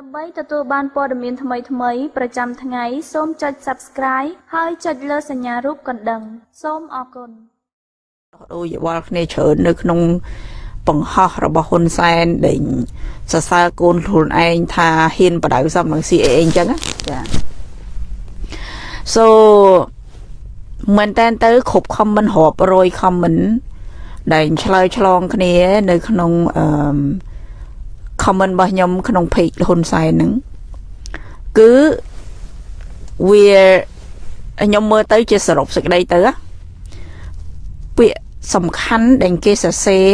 ដើម្បីទទួលបានព័ត៌មានថ្មីៗប្រចាំថ្ងៃសូមចុច Subscribe ហើយចុចលើសញ្ញារូបកណ្ដឹង សូមអរគុណដូចយវល់គ្នាច្រើននៅក្នុងបង្ហោះរបស់ហ៊ុនសែនដែលសរសើរកូនខ្លួនឯងថាហ៊ានបដៅសំនឹង CAA អញ្ចឹងណាចា so មែនតើទៅគ្រប់ comment រាប់រយ comment ដែលឆ្លើយឆ្លងគ្នា នៅក្នុងអឺ comment របស់ខ្ញុំក្នុង page ហ៊ុនសែនហ្នឹងគឺវាខ្ញុំមើលទៅជាសរុបសេចក្តីទៅណាពាក្យសំខាន់ដែលគេសរសេរ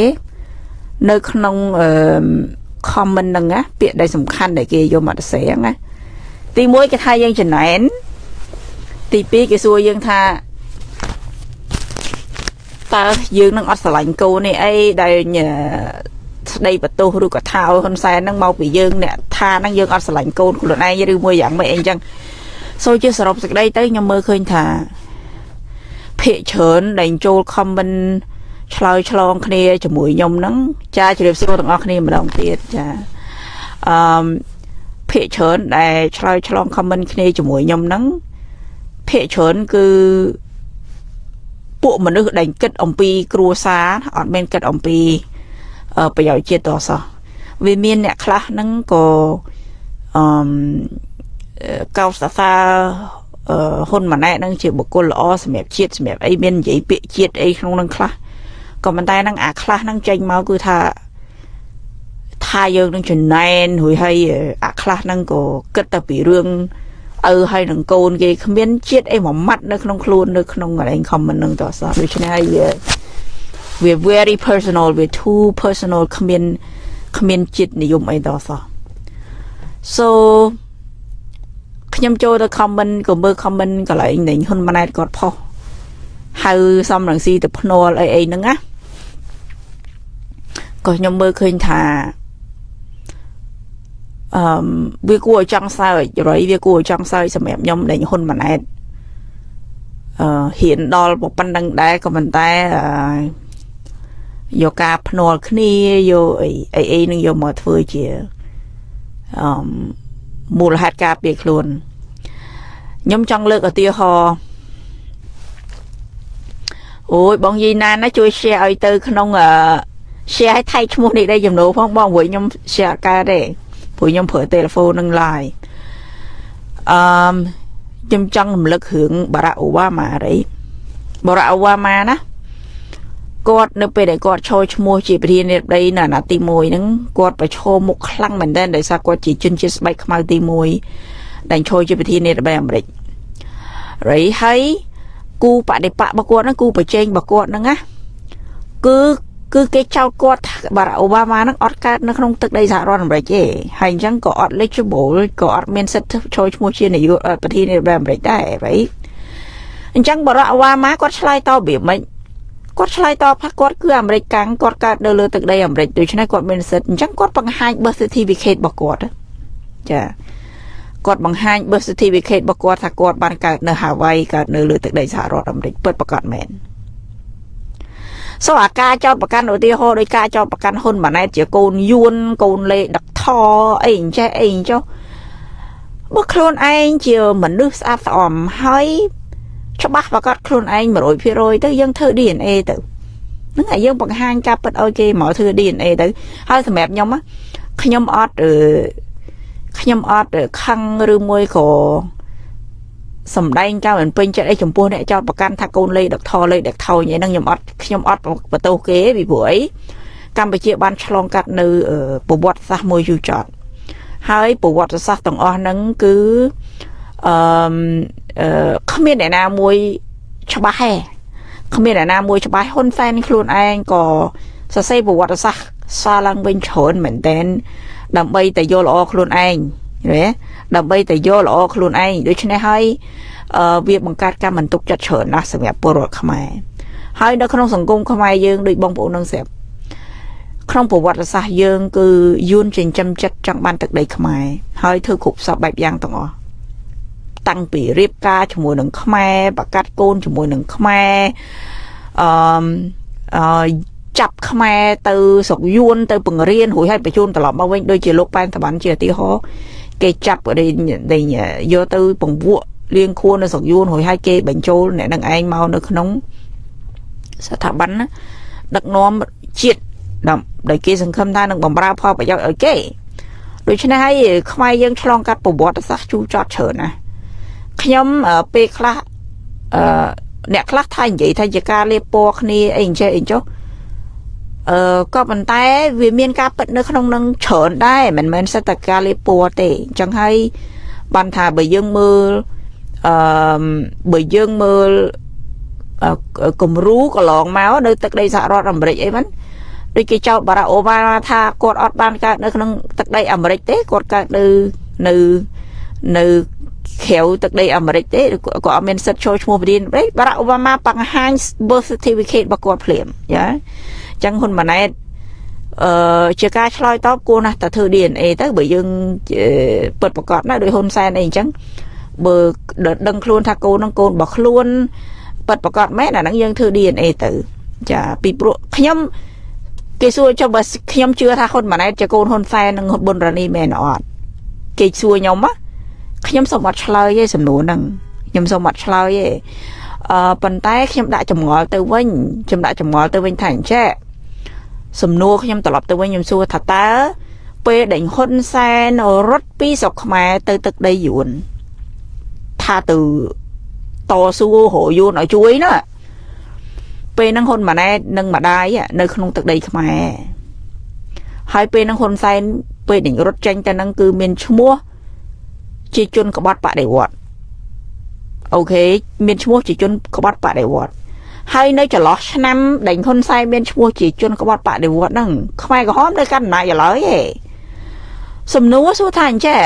នៅក្នុងអឺ comment ហ្នឹងណាពាក្យដែលសំខាន់ដែលគេយកមកសរសេរហ្នឹងណាទី1គេថាយើងចំណែនទី2គេសួរយើងថាតើយើងនឹងអត់ស្រឡាញ់កូននេះអីដែល ស្ដីបន្ទោសឬក៏ថាឲ្យហ៊ុនសែនហ្នឹងមកពីយើងអ្នកថាហ្នឹងយើងអត់ស្រឡាញ់កូនខ្លួនឯងឬមួយយ៉ាងម៉េចអីចឹងសូជាសរុបសេចក្តីទៅខ្ញុំមើលឃើញថាភាកច្រើនដែលចូល comment ឆ្លើយឆ្លងគ្នាជាមួយខ្ញុំហ្នឹងចាជម្រាបសួរទាំងអស់គ្នាម្ដងទៀតចាអឺភាកច្រើនដែលឆ្លើយឆ្លង comment គ្នាជាមួយខ្ញុំហ្នឹងភាកច្រើនគឺពួកមនុស្សដែលគិតអំពីគ្រួសារអត់មានគិតអំពី ប្រយោជន៍ជាតិតសោះវាមានអ្នកខ្លះហ្នឹងក៏អឺកោតសរសើរហ៊ុនម៉ាណែតហ្នឹងជាបុគ្គលល្អសម្រាប់ជាតិសម្រាប់អីមាននិយាយពាក្យជាតិអីក្នុងហ្នឹងខ្លះក៏ប៉ុន្តែហ្នឹងអាខ្លះហ្នឹងចេញមកគឺថាថាយើងនឹងចំណែនរួយហើយអាខ្លះហ្នឹងក៏គិតតែពីរឿងឪហើយនឹងកូនគេគ្មានជាតិអីមួយម៉ាត់នៅក្នុងខ្លួននៅក្នុងកន្លែង comment ហ្នឹងតោះសោះដូច្នេះហើយ វា very personal វា too personal គ្មានគ្មានចិត្តនិយមអីដល់សោះ so ខ្ញុំចូលទៅ comment ក៏មើល comment កន្លែងនៃហ៊ុនម៉ាណែតគាត់ផុសហៅសំរងស៊ីទៅភ្នាល់អីអីហ្នឹងណាក៏ខ្ញុំមើលឃើញថាអឺវាគួរឲ្យចង់សើចរយវាគួរឲ្យចង់សើចសម្រាប់ខ្ញុំដែលហ៊ុនម៉ាណែតអឺហ៊ានដល់ប៉ុណ្្នឹងដែរក៏ប៉ុន្តែអឺ យកការភ្នាល់គ្នាយកអីអីអីនឹងយកមកធ្វើជាអឺមូលហេតុការពារខ្លួនខ្ញុំចង់លើកឧទាហរណ៍អូយបងយីណានណាជួយ share ឲ្យទៅ ក្នុងអឺ share ឲ្យថៃឈ្មោះនេះដែរចំណូលផងបងព្រោះខ្ញុំ share អត់កើតទេព្រោះខ្ញុំប្រើ telephone នឹង live អឺខ្ញុំចង់រំលឹករឿងបារ៉ាអូវ៉ាម៉ារីបារ៉ាអូវ៉ាម៉ាណា គាត់នៅពេលដែលគាត់ឈរឈ្មោះជាប្រធានាធិបតីនៅអាណត្តិទី1ហ្នឹងគាត់ប្រឈមមុខខ្លាំងមែនទែនដោយសារគាត់ជាជនជាតិស្បែកខ្មៅទី1ដែលឈរជាប្រធានាធិបតីអាមេរិករៃហើយគូបដិបករបស់គាត់ហ្នឹងគូប្រជែងរបស់គាត់ហ្នឹងណាគឺគឺគេចោទគាត់បារ៉ាអូបាម៉ាហ្នឹងអត់កើតនៅក្នុងទឹកដីសហរដ្ឋអាមេរិកទេហើយអញ្ចឹងក៏អត់ legible ក៏អត់មានសិទ្ធិចូលឈ្មោះជានាយកប្រធានាធិបតីអាមេរិកដែររៃអញ្ចឹងបារ៉ាអូបាម៉ាគាត់ឆ្លើយតបវាមិន គាត់ឆ្លើយតបថាគាត់គឺអាមេរិកកាំងគាត់កើតនៅលើទឹកដីអាមេរិកដូច្នេះគាត់មានសិទ្ធិអញ្ចឹងគាត់បង្ហាញ birth certificate របស់គាត់ចាគាត់បង្ហាញ birth certificate របស់គាត់ថាគាត់បានកើតនៅ Hawaii កើតនៅលើទឹកដីសហរដ្ឋអាមេរិកពិតប្រាកដមែនសូអាការចោតប្រកាន់ឧទាហរណ៍ដោយការចោតប្រកាន់ហ៊ុនម៉ាណែតជាកូនយួនកូនលេដឹកថអីអញ្ចេះអីអញ្ចោះបើខ្លួនឯងជាមនុស្សស្អាតស្អំហើយ ច្បាស់ប្រកាសខ្លួនឯង100%ទៅយើងធ្វើ DNA ទៅហ្នឹងហើយយើងបង្ហាញការពិតឲ្យគេមកធ្វើ DNA ទៅហើយសម្រាប់ខ្ញុំខ្ញុំអត់ខ្ញុំអត់ខឹងឬមួយក៏សំដែងការមិនពេញចិត្តអីចំពោះអ្នកចោតប្រកាន់ថាកូនលេខដឹកថលេខដឹកថយអីហ្នឹងខ្ញុំអត់ខ្ញុំអត់បន្ទោសគេពីព្រោះអីកម្ពុជាបានឆ្លងកាត់នៅប្រវត្តិសាស្ត្រមួយយូរចត់ហើយប្រវត្តិសាស្ត្រទាំងអស់ហ្នឹងគឺ អឺគ្មានអ្នកណាមួយច្បាស់ទេគ្មានអ្នកណាមួយច្បាស់ហ៊ុនសែនខ្លួនឯងក៏សរសេរប្រវត្តិសាស្ត្រសារឡើងវិញច្រើនមែនតែនដើម្បីតែយកល្អខ្លួនឯងណាដើម្បីតែយកល្អខ្លួនឯងដូច្នេះហើយអឺវាបង្កើតការមិនទុកចិត្តច្រើនណាស់សម្រាប់ពលរដ្ឋខ្មែរហើយនៅក្នុងសង្គមខ្មែរយើងដូចបងប្អូននឹងស្រាប់ក្នុងប្រវត្តិសាស្ត្រយើង គឺយួនចិញ្ចឹមចិត្តចង់បានទឹកដីខ្មែរហើយធ្វើគ្រប់សពបែបយ៉ាងទាំងអស់ តាំងពីរៀបការជាមួយនឹងខ្មែរបកាត់កូនជាមួយនឹងខ្មែរអឺអឺចាប់ខ្មែរទៅស្រុកយួនទៅបង្រៀនរួចហើយបញ្ជូនត្រឡប់មកវិញដូចជាលោកប៉ែនតបានជាឧទាហរណ៍គេចាប់គេយកទៅពង្វក់លៀងខួននៅស្រុកយួនរួចហើយគេបញ្ចូលអ្នកនឹងឯងមកនៅក្នុងស្ថាប័នដឹកនាំជាតិដែលគេសង្ឃឹមថានឹងបំរើផលប្រយោជន៍ឲ្យគេដូច្នេះហើយខ្មែរយើងឆ្លងកាត់ប្រវត្តិសាស្ត្រជូរចត់ច្រើនណា ខ្ញុំពេលខ្លះអឺអ្នកខ្លះថានិយាយថាជាការលេបពណ៌គ្នាអីអញ្ចេះអីចុះអឺក៏ប៉ុន្តែវាមានការពិតនៅក្នុងនឹងច្រើនដែរមិនមែនសិតតែការលេបពណ៌ទេអញ្ចឹងហើយបានថាបើយើងមើលអឺបើយើងមើលគំរូកន្លងមកនៅទឹកដីសហរដ្ឋអាមេរិកអីហ្នឹងដូចគេចោទបារ៉ាអូបាម៉ាថាគាត់អត់បានកើតនៅក្នុងទឹកដីអាមេរិកទេគាត់កើតនៅនៅនៅ ក្រៅទឹកដីអាមេរិកទេក៏អត់មានសិទ្ធិចូលឈ្មោះប្រធានទេបារ៉ាអូបាម៉ាបង្ហាញ birth certificate របស់គាត់ភ្លាមយ៉ាអញ្ចឹងហ៊ុនម៉ាណែតអឺជាការឆ្លើយតបគួរណាស់តែធ្វើ DNA ទៅបើយើងពិតប្រកបណាដោយហ៊ុនសែនអីអញ្ចឹងបើដឹងខ្លួនថាកូននឹងកូនរបស់ខ្លួនពិតប្រកបមែនអាហ្នឹងយើងធ្វើ DNA ទៅចាពីព្រោះខ្ញុំគេសួរចុះបើខ្ញុំជឿថាហ៊ុនម៉ាណែតជាកូនហ៊ុនសែននិងហ៊ុនប៊ុនរ៉ានីមែនអត់គេសួរខ្ញុំណា ខ្ញុំសូមអត់ឆ្លើយទេសំណួរហ្នឹងខ្ញុំសូមអត់ឆ្លើយទេអឺប៉ុន្តែខ្ញុំដាក់ចម្ងល់ទៅវិញខ្ញុំដាក់ចម្ងល់ទៅវិញថាអញ្ចេះសំណួរខ្ញុំត្រឡប់ទៅវិញខ្ញុំសួរថាតើពេលដែលហ៊ុនសែនរត់ពីស្រុកខ្មែរទៅទឹកដីយួនថាទៅតស៊ូរយួនឲ្យជួយណាពេលហ្នឹងហ៊ុនម៉ាណែតនិងម្ដាយនៅក្នុងទឹកដីខ្មែរហើយពេលហ្នឹងហ៊ុនសែនពេលដែលរត់ចេញទៅហ្នឹងគឺមានឈ្មោះ ជាជនក្បត់បដិវត្តអូខេមានឈ្មោះជាជនក្បត់បដិវត្តហើយនៅចន្លោះឆ្នាំដែលហ៊ុនសែនមានឈ្មោះជាជនក្បត់បដិវត្តហ្នឹងខ្មែរក្រហមនៅកាន់អំណាចឥឡូវឯងសំណួរសួរថាអញ្ចេះ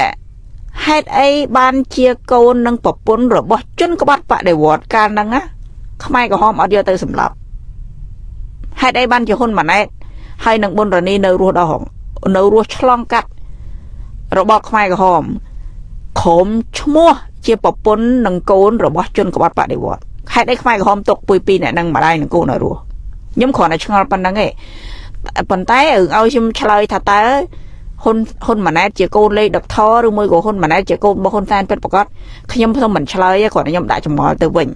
ហេតុអីបានជាកូននិងប្រពន្ធរបស់ជនក្បត់បដិវត្តកាលហ្នឹងណាខ្មែរក្រហមអត់យកទៅសម្លាប់ហេតុអីបានជាហ៊ុនម៉ាណែតហើយនឹងប៊ុនរ៉ានីនៅរស់ដល់នៅរស់ឆ្លងកាត់របបខ្មែរក្រហម ក្រុមឈ្មោះជាប្រពន្ធនិងកូនរបស់ជនក្បត់បដិវត្តហេតុអីខ្មែរក្រហមទុកពុយពីរអ្នកនឹងម្ដាយនិងកូននៅរស់ខ្ញុំគ្រាន់តែឆ្ងល់ប៉ុណ្្នឹងឯងប៉ុន្តែឲ្យខ្ញុំឆ្លើយថាតើហ៊ុនហ៊ុនម៉ាណែតជាកូនលេខដកថឬមួយក៏ហ៊ុនម៉ាណែតជាកូនរបស់ហ៊ុនសែនពិតប្រាកដខ្ញុំខ្ញុំមិនឆ្លើយទេគ្រាន់តែខ្ញុំដាក់ចម្ងល់ទៅវិញ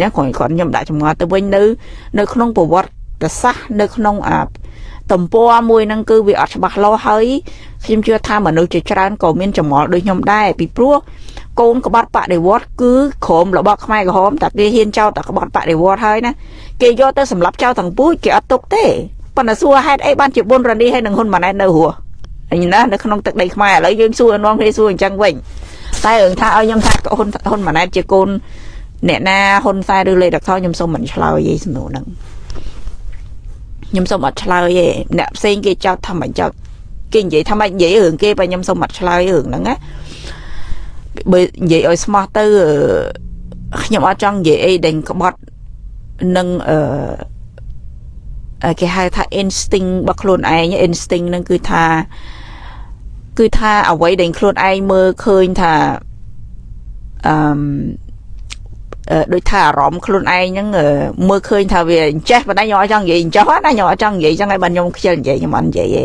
ណាគ្រាន់គ្រាន់ខ្ញុំដាក់ចម្ងល់ទៅវិញនៅនៅក្នុងប្រវត្តិសាស្ត្រនៅក្នុងអា ទំព័រមួយហ្នឹងគឺវាអត់ច្បាស់លាស់ហើយខ្ញុំជឿថាមនុស្សជាច្រើនក៏មានចម្ងល់ដូចខ្ញុំដែរពីព្រោះកូនក្បត់បដិវត្តគឺក្រុមរបស់ខ្មែរក្រហមតែគេហ៊ានចោទតែក្បត់បដិវត្តហើយណាគេយកទៅសម្លាប់ចោលទាំងពូជគេអត់ទុកទេប៉ុន្តែសួរហេតុអីបានជាបុនរនីហើយនឹងហ៊ុនម៉ាណែតនៅរស់អញណានៅក្នុងទឹកដីខ្មែរឥឡូវយើងសួរនាំគ្នាសួរអញ្ចឹងវិញតែរឿងថាឲ្យខ្ញុំថាហ៊ុនហ៊ុនម៉ាណែតជាកូនអ្នកណាហ៊ុនសែនឬលេខដកថខ្ញុំសូមមិនឆ្លើយទេសំណួរហ្នឹង ខ្ញុំសូមអត់ឆ្លើយទេអ្នកផ្សេងគេចោទថាមិនចោទគេនិយាយថាមិននិយាយរឿងគេបើខ្ញុំសូមអត់ឆ្លើយរឿងហ្នឹងណាបើនិយាយឲ្យស្មោះទៅខ្ញុំអត់ចង់និយាយអីដែលក្បត់នឹងអឺគេហៅថា instinct របស់ខ្លួនឯង instinct ហ្នឹងគឺថាគឺថាអ្វីដែលខ្លួនឯងមើលឃើញថាអឺ ដូចថាអារម្មណ៍ខ្លួនឯងហ្នឹងមើលឃើញថាវាអញ្ចេះប៉ុន្តែខ្ញុំអត់ចង់និយាយអញ្ចោះណាខ្ញុំអត់ចង់និយាយចឹងហើយបាទខ្ញុំខ្ជិលនិយាយខ្ញុំអត់និយាយទេ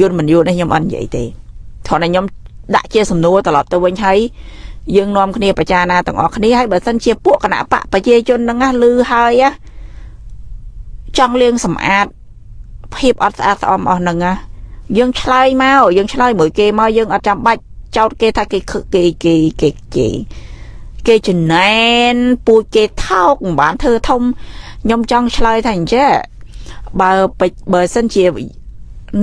យល់មិនយល់នេះខ្ញុំអត់និយាយទេគ្រាន់តែខ្ញុំដាក់ជាសំណួរត្រឡប់ទៅវិញហើយយើងនាំគ្នាប្រចារណាទាំងអស់គ្នាហើយបើសិនជាពួកគណៈបកប្រជាជនហ្នឹងណាលឺហើយណាចង់លៀងសម្អាតភាពអត់ស្អាតស្អំអស់ហ្នឹងណាយើងឆ្លើយមកយើងឆ្លើយមួយគេមកយើងអត់ចាំបាច់ចោតគេថាគេគេគេគេគេ គេចំណែនពូជគេថោកមិនបានធ្វើធំខ្ញុំចង់ឆ្លើយថាអញ្ចឹងបើបើសិនជា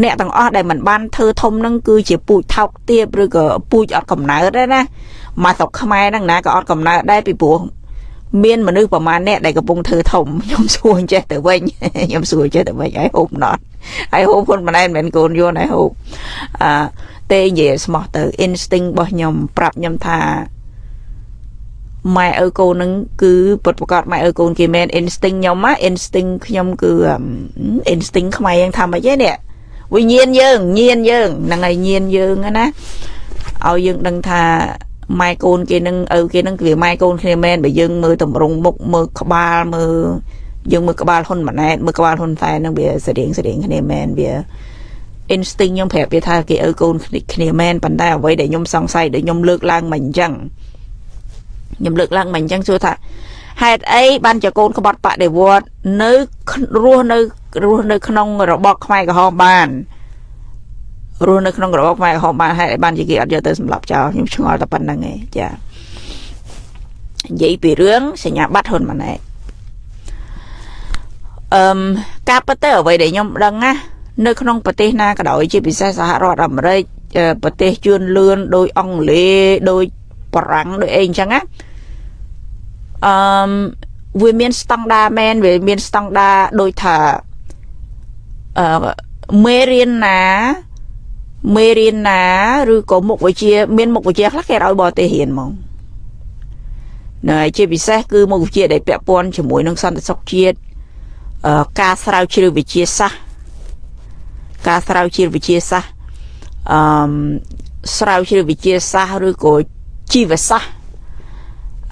អ្នកទាំងអស់ដែលមិនបានធ្វើធំនឹងគឺជាពូជថោកទាបឬក៏ពូជអត់កំណើតដែរណាមកស្រុកខ្មែរហ្នឹងណាក៏អត់កំណើតដែរពីព្រោះមានមនុស្សប្រមាណអ្នកដែលកំពុងធ្វើធំខ្ញុំសួរចេះទៅវិញខ្ញុំសួរចេះទៅវិញហើយហូបណត់ហើយហូបហ៊ុនម៉ាណែតមិនមែនកូនយន់ហើយហូបអឺទេនិយាយស្មោះទៅ instinct របស់ខ្ញុំប្រាប់ខ្ញុំថា ម៉ែឪកូននឹងគឺពិតប្រកបម៉ែឪកូនគេមែន instinct ខ្ញុំណា instinct ខ្ញុំគឺ instinct ខ្មែរយ៉ាងថាម៉េចទេនេះវិញ្ញាណយើងញៀនយើងហ្នឹងហើយញៀនយើងណាឲ្យយើងដឹងថាម៉ែកូនគេនឹងឪគេនឹងវាម៉ែកូនគ្នាមែនបើយើងមើលតម្រង់មុខមើលក្បាលមើលយើងមើលក្បាលហ៊ុនម៉ាណែតមើលក្បាលហ៊ុនសែននឹងវាស្តៀងស្តៀងគ្នាមែនវា instinct ខ្ញុំប្រាប់វាថាគេឪកូនគ្នាមែនប៉ុន្តែអ្វីដែលខ្ញុំសង្ស័យដែលខ្ញុំលើកឡើងមិនអញ្ចឹង ខ្ញុំលើកឡើងមិនអញ្ចឹងសួរថាហេតុអីបានជាកូនក្បត់បដិវត្តនៅរស់នៅរស់នៅក្នុងរបបខ្មែរក្រហមបានរស់នៅក្នុងរបបខ្មែរក្រហមបានហេតុអីបានជាគេអត់យកទៅសម្លាប់ចោលខ្ញុំឆ្ងល់តែប៉ុណ្្នឹងឯងចានិយាយពីរឿងសញ្ញាបត្រហ៊ុនម៉ាណែតអឺការពិតទៅអ្វីដែលខ្ញុំដឹងណានៅក្នុងប្រទេសណាក៏ដោយជាពិសេសសហរដ្ឋអាមេរិកប្រទេសជឿនលឿនដោយអង់គ្លេសដោយបារាំងដោយអីអញ្ចឹងណា អឺវាមានស្តង់ដាមែនវាមានស្តង់ដាដូចថាអឺមេរៀនណាមេរៀនណាឬក៏មុខវិជ្ជាមានមុខវិជ្ជាខ្លះគេឲ្យបរទេសរៀនហ្មងណែជាពិសេសគឺមុខវិជ្ជាដែលពាក់ព័ន្ធជាមួយនឹងសន្តិសុខជាតិការស្រាវជ្រាវវិទ្យាសាស្ត្រការស្រាវជ្រាវវិទ្យាសាស្ត្រអឺស្រាវជ្រាវវិទ្យាសាស្ត្រឬក៏ជីវសាស្ត្រ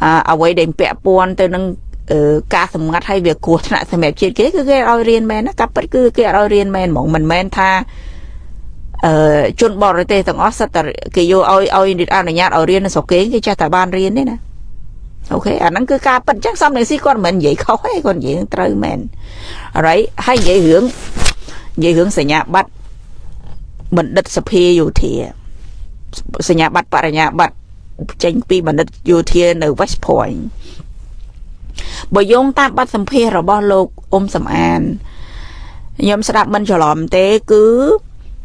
អអ្វីដែលពាក់ព័ន្ធទៅនឹងការសម្ងាត់ឲ្យវាគ្រោះថ្នាក់សម្រាប់ជាតិគេគឺគេឲ្យរៀនមែនណាកាពិតគឺគេឲ្យរៀនមែនហ្មងមិនមែនថាអឺជនបរទេសទាំងអស់សិតតែគេយកឲ្យឲ្យអនុញ្ញាតឲ្យរៀននៅស្រុកគេគេចេះតែបានរៀនទេណាអូខេអាហ្នឹងគឺការប៉ັດចឹងសំនឹងស៊ីគាត់មិននិយាយខុសទេគាត់និយាយត្រូវមែនអរិយហើយនិយាយរឿងនិយាយរឿងសញ្ញាបត្របណ្ឌិតសភាយោធាសញ្ញាបត្របរិញ្ញាបត្រ ចេញពីបណ្ឌិតយោធានៅ West Point បើយោងតាមបទសម្ភាសរបស់លោកអ៊ុំសំអានខ្ញុំស្ដាប់មិនច្រឡំទេគឺ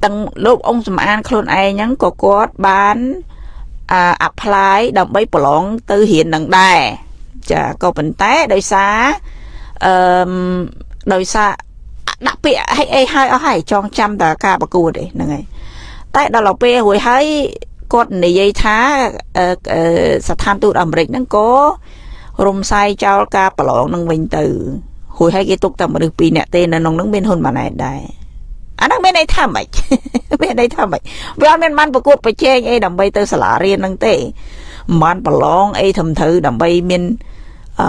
ទាំងលោកអ៊ុំសំអានខ្លួនឯងហ្នឹងក៏គាត់បានអា apply ដើម្បីប្រឡងទៅរៀននឹងដែរចាក៏ប៉ុន្តែដោយសារអឺដោយសារដាក់ពាក្យឲ្យអីហើយអស់ហើយចងចាំតែការប្រកួតទេហ្នឹងហើយតែដល់ទៅពេលរួចហើយ គាត់និយាយថាស្ថានទូតអាមេរិកហ្នឹងក៏រំសាយចោលការប្រឡងនឹងវិញទៅរួចហើយគេទុកតែមនុស្សពីរនាក់ទេនៅក្នុងហ្នឹងមានហ៊ុនម៉ាណែតដែរអាហ្នឹងមានន័យថាម៉េចមានន័យថាម៉េចវាអត់មានបានប្រកួតប្រជែងអីដើម្បីទៅសាលារៀនហ្នឹងទេមិនបានប្រឡងអីត្រឹមត្រូវដើម្បីមានអឺ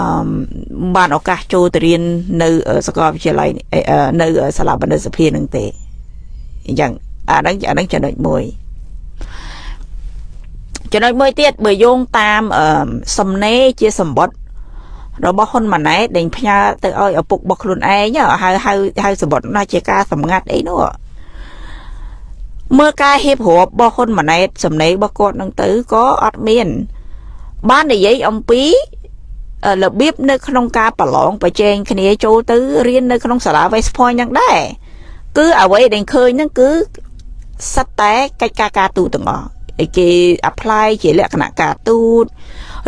បានឱកាសចូលទៅរៀននៅសាកលវិទ្យាល័យនៅសាលាបណ្ឌិតសភានឹងទេអញ្ចឹងអាហ្នឹងអាហ្នឹងចំណុចមួយ ចំណុចមួយទៀតបើយោងតាមសំណេរជាសម្បត្តិរបស់ហ៊ុនម៉ាណែតដែលផ្ញើទៅឲ្យឪពុករបស់ខ្លួនឯងហៅហៅហៅសម្បត្តិនោះជាការសម្ងាត់អីនោះមើលការហៀបរាប់របស់ហ៊ុនម៉ាណែតសំណេររបស់គាត់នឹងទៅក៏អត់មាន បាននិយាយអំពីរបៀបនៅក្នុងការប្រឡងប្រជែងគ្នាចូលទៅរៀននៅក្នុងសាលា West Point ហ្នឹងដែរគឺអ្វីដែលឃើញហ្នឹងគឺសិតតែកិច្ចការការទូតទាំងអស់ គេ apply ជាលក្ខណៈការទូត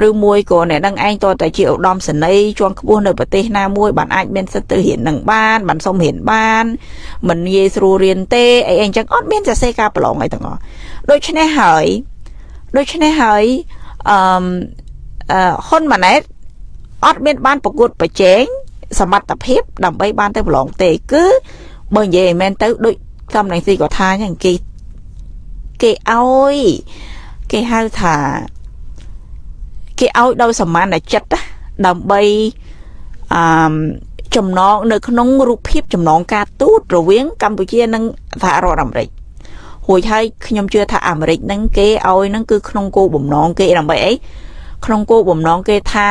ឬមួយក៏អ្នកនឹងឯងតតែជាឧត្តមសេនីយ៍ជាន់ខ្ពស់នៅប្រទេសណាមួយបានអាចមានសិទ្ធិទៅរៀននឹងបានបានសុំរៀនបានមិនងាយស្រួលរៀនទេអីអញ្ចឹងអត់មានសរសេរការប្រឡងអីទាំងអស់ដូច្នេះហើយដូច្នេះហើយអឺហ៊ុនម៉ាណែតអត់មានបានប្រកួតប្រជែងសមត្ថភាពដើម្បីបានទៅប្រឡងទេគឺបើនិយាយឲ្យមែនទៅដូចសំនឹងស៊ីក៏ថាអញ្ចឹងគេ គេឲ្យគេហៅថាគេឲ្យដោយសមានចិត្តដើម្បីអឺចំណងនៅក្នុងរូបភាពចំណងការទូតរវាងកម្ពុជានិងសហរដ្ឋអាមេរិករួចហើយខ្ញុំជឿថាអាមេរិកហ្នឹងគេឲ្យហ្នឹងគឺក្នុងគោលបំណងគេដើម្បីអីក្នុងគោលបំណងគេថា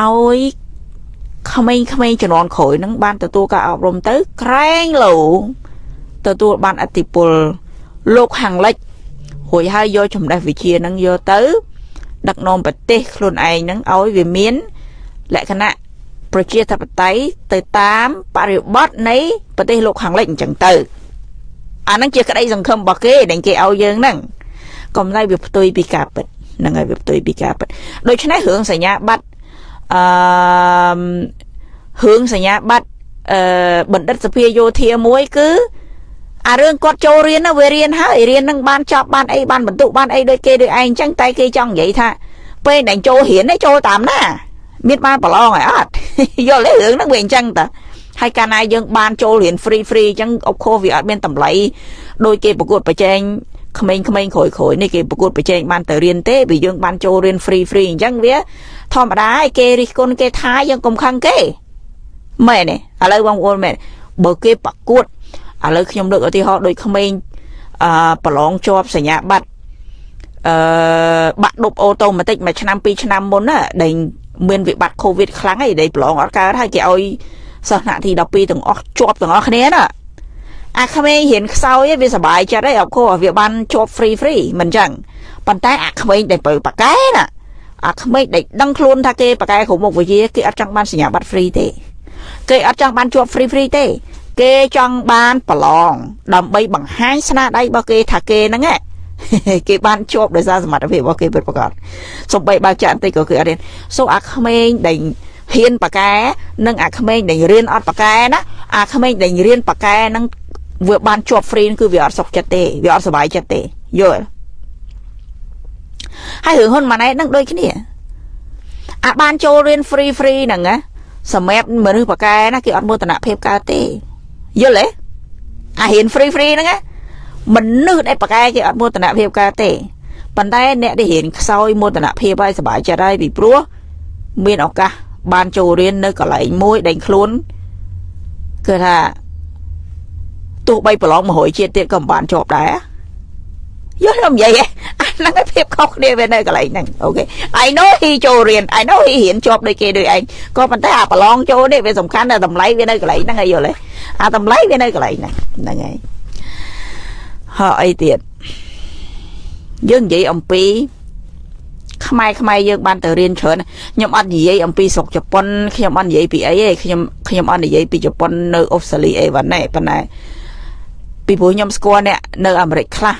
ឲ្យក្មេងៗជំនាន់ក្រោយហ្នឹងបានទទួលការអប់រំទៅក្រែងលោ ទទួលបានអតិពលលោកខាងលិចរួចហើយយកចំណេះវិជ្ជាហ្នឹងយកទៅ ដឹកនាំប្រទេសខ្លួនឯងហ្នឹងឲ្យវាមានលក្ខណៈប្រជាធិបតេយ្យទៅតាមបរិបទនៃប្រទេសលោកខាងលិចអញ្ចឹងទៅអាហ្នឹងជាក្តីសង្ឃឹមរបស់គេដែលគេឲ្យយើងហ្នឹងកុំតែវាផ្ទុយពីការពិតហ្នឹងហើយវាផ្ទុយពីការពិតដូច្នេះរឿងសញ្ញាបត្រអឺរឿងសញ្ញាបត្រអឺបណ្ឌិតសភាយោធាមួយគឺ អារឿងគាត់ចូលរៀនវារៀនហើយរៀននឹងបានចប់បានអីបានបន្ទុកបានអីដូចគេដូចឯងអញ្ចឹងតែគេចង់និយាយថាពេលដែលចូលរៀនចូលតាមណា មានបានប្រឡងហើយអត់យល់ទេរឿងហ្នឹងវាអញ្ចឹងតាហើយកាលណាយើងបានចូលរៀន free free អញ្ចឹងអុកខុសវាអត់មានតម្លៃដោយគេប្រកួតប្រជែងក្មេងៗក្រោយៗនេះគេប្រកួតប្រជែងបានទៅរៀនទេ vì យើងបានចូលរៀន free free អញ្ចឹងវាធម្មតាឯគេរិះគន់គេថាយើងកុំខឹងគេមែនទេឥឡូវបងប្អូនមែនបើគេប្រកួត ឥឡូវខ្ញុំលើកឧទាហរណ៍ដូចក្មេងអឺប្រឡងជាប់សញ្ញាបត្រអឺបាក់ដប់អូតូម៉ាទិកមួយឆ្នាំពីរឆ្នាំមុនណាដែលមានវិបត្តិកូវីដខ្លាំងហើយដែលប្រឡងអត់កើតហើយគេឲ្យសិស្សថ្នាក់ទី12ទាំងអស់ជាប់ទាំងអស់គ្នាណាអាក្មេងរៀនខ្សោយវាសบายចិត្តហើយអត់ខោវាបានជាប់ free free មិនចឹងប៉ុន្តែអាក្មេងដែលបើប៉កែណាអាក្មេងដែលដឹងខ្លួនថាគេប៉កែគ្រូមុខវិជ្ជាគេអត់ចង់បានសញ្ញាបត្រ free ទេគេអត់ចង់បានជាប់ free free ទេ គេចង់បានប្រឡងដើម្បីបង្ហាញស្នាដៃរបស់គេថាគេហ្នឹងគេបានជាប់ដោយសារសមត្ថភាពរបស់គេពិតប្រាកដសំបីបើចាក់បន្តិចក៏គឺអត់រៀនសូអាក្មេងដែលហ៊ានបកែនិងអាក្មេងដែលរៀនអត់បកែណាអាក្មេងដែលរៀនបកែនឹងវាបានជាប់ free គឺវាអត់សុខចិត្តទេវាអត់សុបាយចិត្តទេយល់ហើយរឿងហ៊ុនម៉ាណែតនឹងដូចគ្នាអាបានចូលរៀន free free ហ្នឹងណាសម្រាប់មនុស្សបកែណាគេអត់មោទនភាពកើតទេ យល់ទេអារៀន free free ហ្នឹងណាមនុស្សដែលបកែគេអត់មោទនភាពកើតទេប៉ុន្តែអ្នកដែលរៀនខ្សោយមោទនភាពហើយសុបាយចិត្តហើយពីព្រោះមានឱកាសបានចូលរៀននៅកន្លែងមួយដែលខ្លួនគឺថាទោះបីប្រឡង100ជាតិទៀតក៏មិនបានជាប់ដែរ យល់ខ្ញុំនិយាយហ្នឹងឯងភាពខុសគ្នាវានៅកន្លែងហ្នឹងអូខេ I know he ចូលរៀន I know he រៀនជាប់ដូចគេដូចឯងក៏ប៉ុន្តែអាប្រឡងចូលនេះវាសំខាន់តែតម្លៃវានៅកន្លែងហ្នឹងឯងយល់ទេអាតម្លៃវានៅកន្លែងហ្នឹងហ្នឹងឯងហើយអីទៀតយើងនិយាយអំពីខ្មែរខ្មែរយើងបានទៅរៀនច្រើនខ្ញុំអត់និយាយអំពីស្រុកជប៉ុនខ្ញុំអត់និយាយពីអីទេខ្ញុំខ្ញុំអត់និយាយពីជប៉ុននៅអូស្ត្រាលីអីវ៉ាណែប៉ុន្តែពីព្រោះខ្ញុំស្គាល់អ្នកនៅអាមេរិកខ្លះ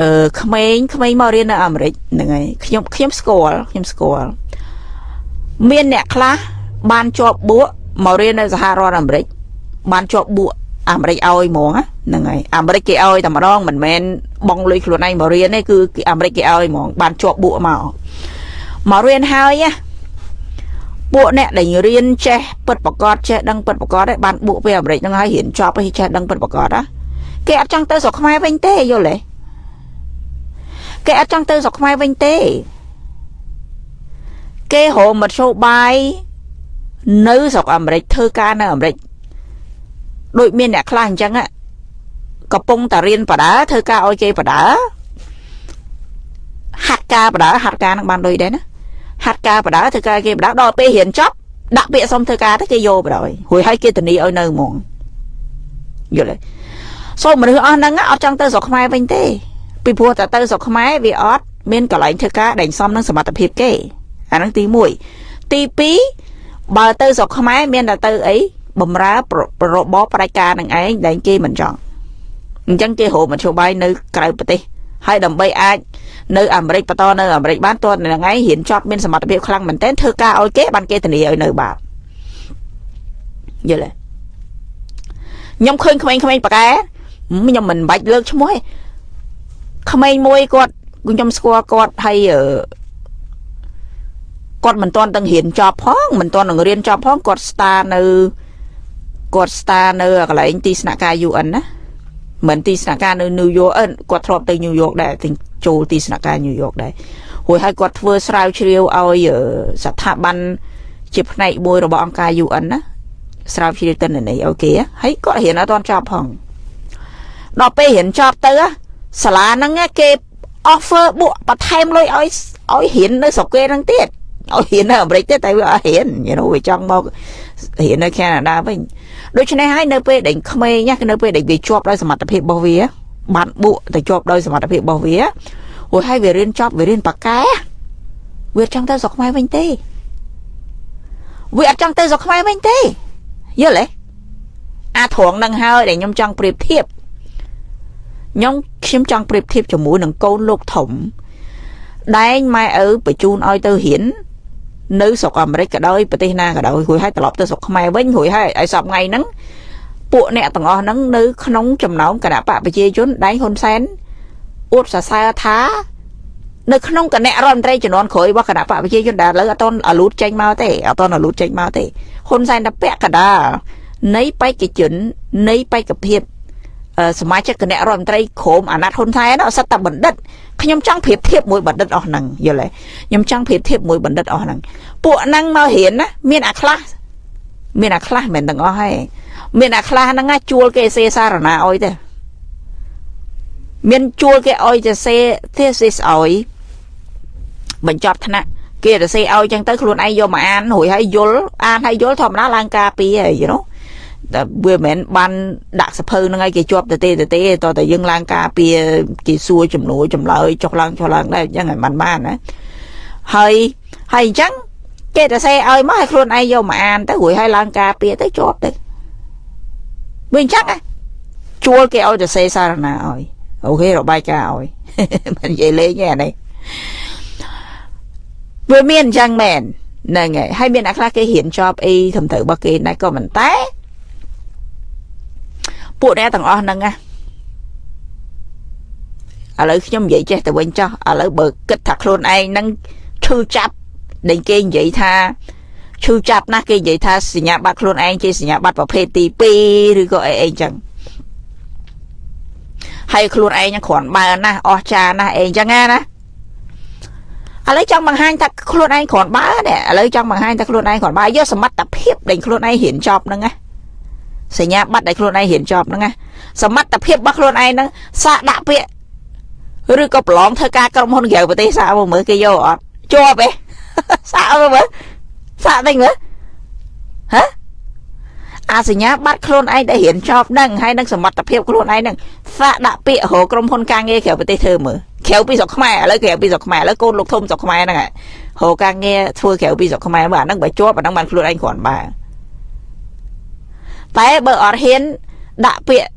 អឺក្មេងក្មេងមករៀននៅអាមេរិកហ្នឹងហើយខ្ញុំខ្ញុំស្គាល់ខ្ញុំស្គាល់មានអ្នកខ្លះបានជាប់បួកមករៀននៅសហរដ្ឋអាមេរិកបានជាប់បួកអាមេរិកឲ្យហ្មងហ្នឹងហើយអាមេរិកគេឲ្យតែម្ដងមិនមែនបងលុយខ្លួនឯងមករៀនទេគឺអាមេរិកគេឲ្យហ្មងបានជាប់បួកមកមករៀនហើយណាពួកអ្នកដែលរៀនចេះពិតប្រកបចេះដឹងពិតប្រកបដែរបានបួកទៅអាមេរិកហ្នឹងហើយរៀនចប់ហើយចេះដឹងពិតប្រកបណាគេអត់ចង់ទៅស្រុកខ្មែរវិញទេយល់ទេ គេអត់ចង់ទៅស្រុកខ្មែរវិញទេ គេរកមធ្យោបាយនៅស្រុកអាមេរិកធ្វើការនៅអាមេរិកដូចមានអ្នកខ្លះអញ្ចឹងកំពុងតែរៀនបដាធ្វើការឲ្យគេបដាហាត់ការបដាហាត់ការនឹងបានដូចដែរណាហាត់ការបដាធ្វើការគេបដាដល់ពេលរៀនចប់ដាក់ពាក្យសុំធ្វើការទៅគេយកបដារួចហើយគេធានាឲ្យនៅហ្មងយល់ទេសូមមនុស្សអស់ហ្នឹងអត់ចង់ទៅស្រុកខ្មែរវិញទេ ពីព្រោះតែទៅស្រុកខ្មែរវាអត់មានកន្លែងធ្វើការដែលសមនឹងសមត្ថភាពគេអាហ្នឹងទី1ទី2បើទៅស្រុកខ្មែរមានតែទៅអីបំរើរបបផ្ដាច់ការនឹងឯងដែលគេមិនចង់អញ្ចឹងគេរកមធ្យោបាយនៅក្រៅប្រទេសហើយដើម្បីអាចនៅអាមេរិកបន្តនៅអាមេរិកបានតរថ្ងៃរៀនចប់មានសមត្ថភាពខ្លាំងមែនទែនធ្វើការឲ្យគេបានគេធានាឲ្យនៅបានយល់ទេខ្ញុំឃើញក្មេងៗប៉កែខ្ញុំមិនបាច់លើកឈ្មោះទេ ក្មេងមួយគាត់ខ្ញុំស្គាល់គាត់ហើយគាត់មិនទាន់ទាំងរៀនចប់ផងមិនទាន់នឹងរៀនចប់ផងគាត់ star នៅគាត់ star នៅកន្លែងទីស្នាក់ការ UN ណាមិនទីស្នាក់ការនៅ New York គាត់ធ្លាប់ទៅ New York ដែរទិញចូលទីស្នាក់ការ New York ដែររួចហើយគាត់ធ្វើស្រាវជ្រាវឲ្យស្ថាប័នជាផ្នែកមួយរបស់អង្គការ UN ណាស្រាវជ្រាវទិន្នន័យអូខេហើយគាត់រៀនអត់ទាន់ចប់ផងដល់ពេលរៀនចប់ទៅ សាលាហ្នឹងគេ offer បួកបន្ថែមលុយឲ្យឲ្យរៀននៅស្រុកគេហ្នឹងទៀតឲ្យរៀននៅអាមេរិកទៀតតែវាអត់រៀន you know វាចង់មករៀននៅកាណាដាវិញដូច្នេះហើយនៅពេលដែលក្មេងនៅពេលដែលវាជាប់ដោយសមត្ថភាពរបស់វា បានបួកទៅជាប់ដោយសមត្ថភាពរបស់វារួចហើយវារៀនចប់វារៀនបកែវាចង់ទៅស្រុកខ្មែរវិញទេវាអត់ចង់ទៅស្រុកខ្មែរវិញទេយល់ទេអាត្រង់នឹងហើយដែលខ្ញុំចង់ប្រៀបធៀប ខ្ញុំខ្ញុំចង់ប្រៀបធៀបជាមួយនឹងកូនលោកធំដែងម៉ែឪបញ្ជូនឲ្យទៅរៀននៅស្រុកអាមេរិកក៏ដោយប្រទេសណាក៏ដោយរួចហើយត្រឡប់ទៅស្រុកខ្មែរវិញរួចហើយឲ្យសពថ្ងៃហ្នឹងពួកអ្នកទាំងអស់ហ្នឹងនៅក្នុងចំណោមគណៈបកប្រជាជនដែងហ៊ុនសែនអួតសរសើរថានៅក្នុងគណៈរដ្ឋមន្ត្រីជំនាន់ក្រោយរបស់គណៈបកប្រជាជនដែលលើអត់តអាលូតចេញមកទេអត់តអាលូតចេញមកទេហ៊ុនសែនតែពាក់កដាលនៃបេក្ខជននៃបេក្ខភាព សមាជិកគណៈរដ្ឋមន្ត្រីក្រមអាណត្តិហ៊ុនសែនអត់សិតតែបណ្ឌិតខ្ញុំចង់ប្រៀបធៀបមួយបណ្ឌិតអស់ហ្នឹងយល់ទេខ្ញុំចង់ប្រៀបធៀបមួយបណ្ឌិតអស់ហ្នឹងពួកហ្នឹងមករៀនណាមានអាខ្លះមានអាខ្លះមិនទាំងអស់ហើយមានអាខ្លះហ្នឹងជួលគេសេសារណាអុយទេមានជួលគេអុយទៅសេ thesis អុយបញ្ចប់ថ្នាក់គេទៅសេឲ្យចឹងទៅខ្លួនឯងយកមកអានរួចហើយយល់អានហើយយល់ធម្មតាឡើងការពីហើយ you know តែវាមិនមែនបានដាក់សភៅហ្នឹងឲ្យគេជាប់ទៅទេទៅទេតតែយើងឡើងការពីគេសួរចំនួនចម្លើយចុះឡើងចុះឡើងដែរអញ្ចឹងឲ្យបានបានណាហើយហើយអញ្ចឹងគេទៅសេឲ្យមកឲ្យខ្លួនឯងយកមកអានទៅរួចឲ្យឡើងការពីទៅជាប់ទៅវាអញ្ចឹងជួលគេឲ្យទៅសេសារណាឲ្យអូខេរបាយការណ៍ឲ្យមិននិយាយលេងទេអានេះវាមានអញ្ចឹងមែនហ្នឹងហើយហើយមានអ្នកខ្លះគេរៀនចប់អីត្រឹមត្រូវរបស់គេដែរក៏មិនតែ ពួកអ្នកទាំងអស់ហ្នឹងណាឥឡូវខ្ញុំនិយាយចេះទៅវិញចោះឥឡូវបើគិតថាខ្លួនឯងហ្នឹងឈឺចាប់ដែលគេនិយាយថាឈឺចាប់ណាស់គេនិយាយថាសញ្ញាបត្រខ្លួនឯងជាសញ្ញាបត្រប្រភេទទី2ឬក៏អីអីចឹងហើយខ្លួនឯងគ្រាន់បើណាស់អស់ចាណាស់អីចឹងណាឥឡូវចង់បង្ហាញថាខ្លួនឯងគ្រាន់បើនេះឥឡូវចង់បង្ហាញថាខ្លួនឯងគ្រាន់បើយកសមត្ថភាពដែលខ្លួនឯងរៀនចប់ហ្នឹងណា សញ្ញាបត្រដែលខ្លួនឯងរៀនចប់ហ្នឹងណាសមត្ថភាពរបស់ខ្លួនឯងហ្នឹងសាកដាក់ពាក្យឬក៏ប្រឡងធ្វើការក្រុមហ៊ុនក្រៅប្រទេសសាកមកមើលគេយកអត់ជាប់ទេសាកមើលសាកវិញមើលហ៎អាសញ្ញាបត្រខ្លួនឯងដែលរៀនចប់ហ្នឹងហើយនឹងសមត្ថភាពខ្លួនឯងហ្នឹងសាកដាក់ពាក្យរកក្រុមហ៊ុនការងារក្រៅប្រទេសធ្វើមើលក្រៅពីស្រុកខ្មែរឥឡូវក្រៅពីស្រុកខ្មែរឥឡូវកូនលោកធំស្រុកខ្មែរហ្នឹងរកការងារធ្វើក្រៅពីស្រុកខ្មែរមើលអាហ្នឹងបើជាប់អាហ្នឹងបានខ្លួនឯងគ្រាន់បើ តែបើអត់ហ៊ានដាក់ពាក្យ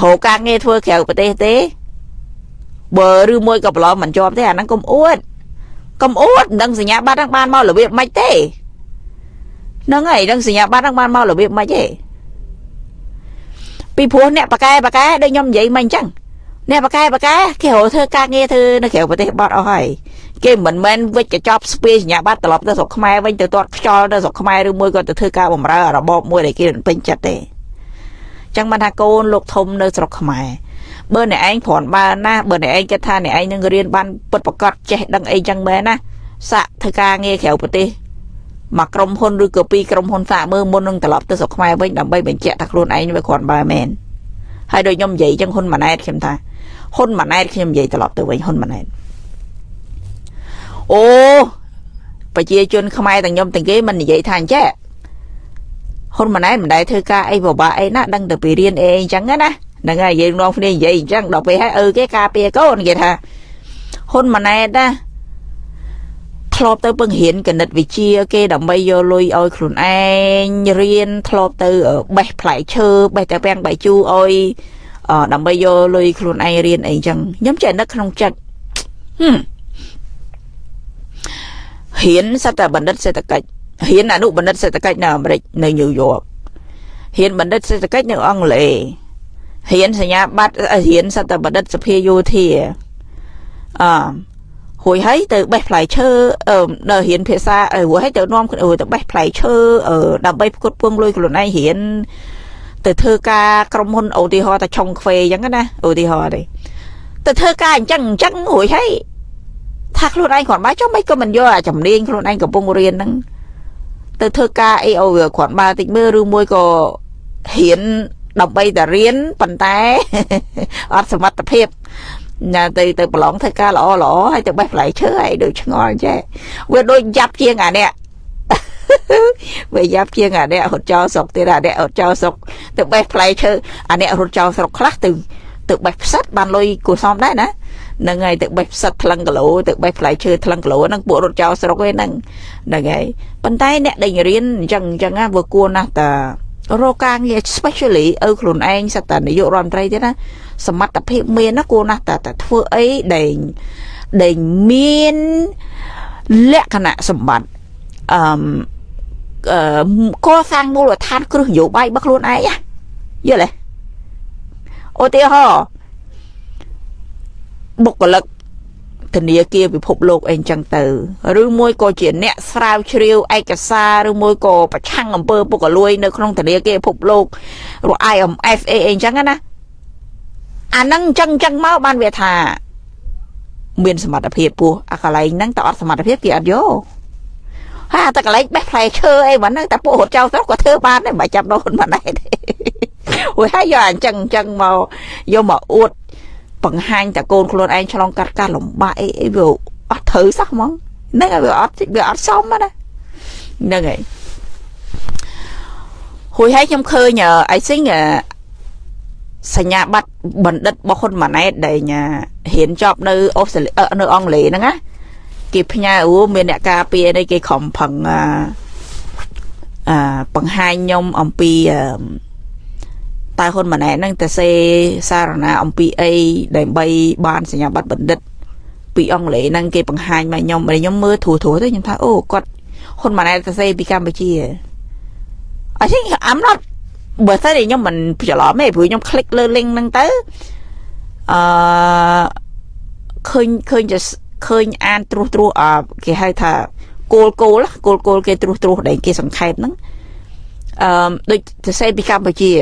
រកការងារធ្វើក្រៅប្រទេសទេបើឬមួយក៏ប្រឡំមិនជាប់ទេអាហ្នឹងកុំអួតកុំអួតមិនដឹងសញ្ញាបត្រហ្នឹងបានមករបៀបម៉េចទេហ្នឹងហើយដឹងសញ្ញាបត្រហ្នឹងបានមករបៀបម៉េចទេពីព្រោះអ្នកបកែបកែដូចខ្ញុំនិយាយមិញអញ្ចឹងអ្នកបកែបកែគេរកធ្វើការងារធ្វើនៅក្រៅប្រទេសបត់អស់ហើយ គេមិនមែនវិច្ចកញ្ចប់ស្ពាយសញ្ញាបត្រត្រឡប់ទៅស្រុកខ្មែរវិញទៅទាត់ខ្យល់ទៅស្រុកខ្មែរឬមួយក៏ទៅធ្វើការបំរើរបបមួយដែលគេពេញចិត្តទេចឹងបានថាកូនលោកធំនៅស្រុកខ្មែរបើអ្នកឯងព្រាន់បើណាបើអ្នកឯងគិតថាអ្នកឯងនឹងរៀនបានពិតប្រកបចេះដឹងអីចឹងមែនណាសាក់ធ្វើការងារក្រៅប្រទេសមកក្រុមហ៊ុនឬក៏ពីរក្រុមហ៊ុនសាកមើលមុននឹងត្រឡប់ទៅស្រុកខ្មែរវិញដើម្បីបញ្ជាក់ថាខ្លួនឯងវាគ្រាន់បើមែនហើយដូចខ្ញុំនិយាយចឹងហ៊ុនម៉ាណែតខ្ញុំថាហ៊ុនម៉ាណែតខ្ញុំនិយាយត្រឡប់ទៅវិញហ៊ុនម៉ាណែត អូប្រជាជនខ្មែរទាំងខ្ញុំទាំងគេមិននិយាយថាអញ្ចឹងហ៊ុនម៉ាណែតមិនដែលធ្វើការអីពិបាកអីណាដឹងទៅពីរៀនអីអញ្ចឹងណាហ្នឹងហើយយើងនាំគ្នានិយាយអញ្ចឹងដល់ពេលហើយអឺគេការពារកូនគេថាហ៊ុនម៉ាណែតណាធ្លាប់ទៅពឹងរៀនគណិតវិទ្យាគេដើម្បីយកលុយឲ្យខ្លួនឯងរៀនធ្លាប់ទៅបេះផ្លែឈើបេះតែពាំងបាយជូរឲ្យដើម្បីយកលុយខ្លួនឯងរៀនអីចឹងខ្ញុំចេះនឹកក្នុងចិត្តហឹម រៀនសត្វតែបណ្ឌិតសេដ្ឋកិច្ចរៀនអនុបណ្ឌិតសេដ្ឋកិច្ចនៅអាមេរិកនៅញូវយ៉ករៀនបណ្ឌិតសេដ្ឋកិច្ចនៅអង់គ្លេសរៀនសញ្ញាបត្ររៀនសត្វតែបណ្ឌិតសភាយោធាអឺរួចហើយទៅបេះផ្លែឈើនៅរៀនភាសារួចហើយទៅនាំទៅបេះផ្លែឈើដើម្បីផ្គត់ផ្គង់លុយខ្លួនឯងរៀនទៅធ្វើការក្រុមហ៊ុនឧទាហរណ៍តែឆុងខ្វេអញ្ចឹងណាឧទាហរណ៍ទេទៅធ្វើការអញ្ចឹងអញ្ចឹងរួចហើយ ថាខ្លួនឯងគ្រាន់បើចុះមិនក៏មិនយកអាជំនាញខ្លួនឯងកំពុងរៀនហ្នឹងទៅធ្វើការអីអូគ្រាន់បើតិចមើលឬមួយក៏រៀនដើម្បីតែរៀនប៉ុន្តែអត់សមត្ថភាពណាទៅទៅប្រឡងធ្វើការល្អល្អហើយទៅបេះផ្លែឈើហើយដូចឆ្ងល់ចេះវាដូចយ៉ាប់ជាងអានេះវាយ៉ាប់ជាងអានេះរត់ចោលស្រុកទៀតអានេះរត់ចោលស្រុកទៅបេះផ្លែឈើអានេះរត់ចោលស្រុកខ្លះទៅទៅបេះផ្សិតបានលុយគួសមដែរណា ហ្នឹងហើយទៅបេះផ្សិតថ្លឹងគីឡូទៅបេះផ្លែឈើថ្លឹងគីឡូហ្នឹងពួករត់ចោលស្រុកឯហ្នឹងហ្នឹងហើយប៉ុន្តែអ្នកដែលរៀនអញ្ចឹងអញ្ចឹងណាវាគួរណាស់តារកការងារ especially ឪខ្លួនឯងសត្វតានាយករដ្ឋមន្ត្រីទៀតណាសមត្ថភាពមានណាគួរណាស់តែតែធ្វើអីដែលដែលមានលក្ខណៈសម្បត្តិអឺអឺកសាងមូលដ្ឋានគ្រឹះនយោបាយរបស់ខ្លួនឯងយល់ទេឧទាហរណ៍ បុគ្គលិកធនាគារពិភពលោកអីចឹងទៅឬមួយក៏ជាអ្នកស្រាវជ្រាវឯកសារឬមួយក៏ប្រឆាំងអំពើពុករលួយនៅក្នុងធនាគារពិភពលោករក IMF អីអីចឹងណាអាហ្នឹងចឹងចឹងមកបានវាថា មានសមត្ថភាពពោះអាកន្លែងហ្នឹងតើអត់សមត្ថភាពគេអត់យកហើយតែកន្លែងបេះផ្លែឈើអីមិនហ្នឹងតែពួករត់ចោលស្រុកក៏ធ្វើបានដែរមិនចាប់ដោនមិនដែរទេអូយហើយយកអញ្ចឹងអញ្ចឹងមកយកមកអួត បង្ហាញតែកូនខ្លួនឯងឆ្លងកាត់ការលំបាកអីអីវាអត់ត្រូវសោះហ្មងហ្នឹងហើយវាអត់វាអត់សមណាហ្នឹងហើយហួយហើយខ្ញុំឃើញ I think សញ្ញាបត្របណ្ឌិតរបស់ហ៊ុនម៉ាណែតដែលរៀនចប់នៅអូស្ត្រាលីនៅអង់គ្លេសហ្នឹងណាគេផ្ញើអូមានអ្នកការពារនេះគេខំប្រឹងអាបង្ហាញខ្ញុំអំពី តើហ៊ុនម៉ាណែតនឹងទៅសេសារណាអំពីអីដើម្បីបានសញ្ញាបត្របណ្ឌិតពីអង់គ្លេសហ្នឹងគេបង្ហាញមកខ្ញុំខ្ញុំមើលធូរធូរទៅខ្ញុំថាអូគាត់ហ៊ុនម៉ាណែតទៅសេពីកម្ពុជា I think I'm not បើតែខ្ញុំមិនច្រឡំទេព្រោះខ្ញុំ click លើ link ហ្នឹងទៅអឺឃើញឃើញឃើញអានត្រួសត្រួសគេហៅថាគោលគោលគោលគោលគេត្រួសត្រួសដែលគេសង្ខេបហ្នឹង អឺដូចទៅសេពីកម្ពុជា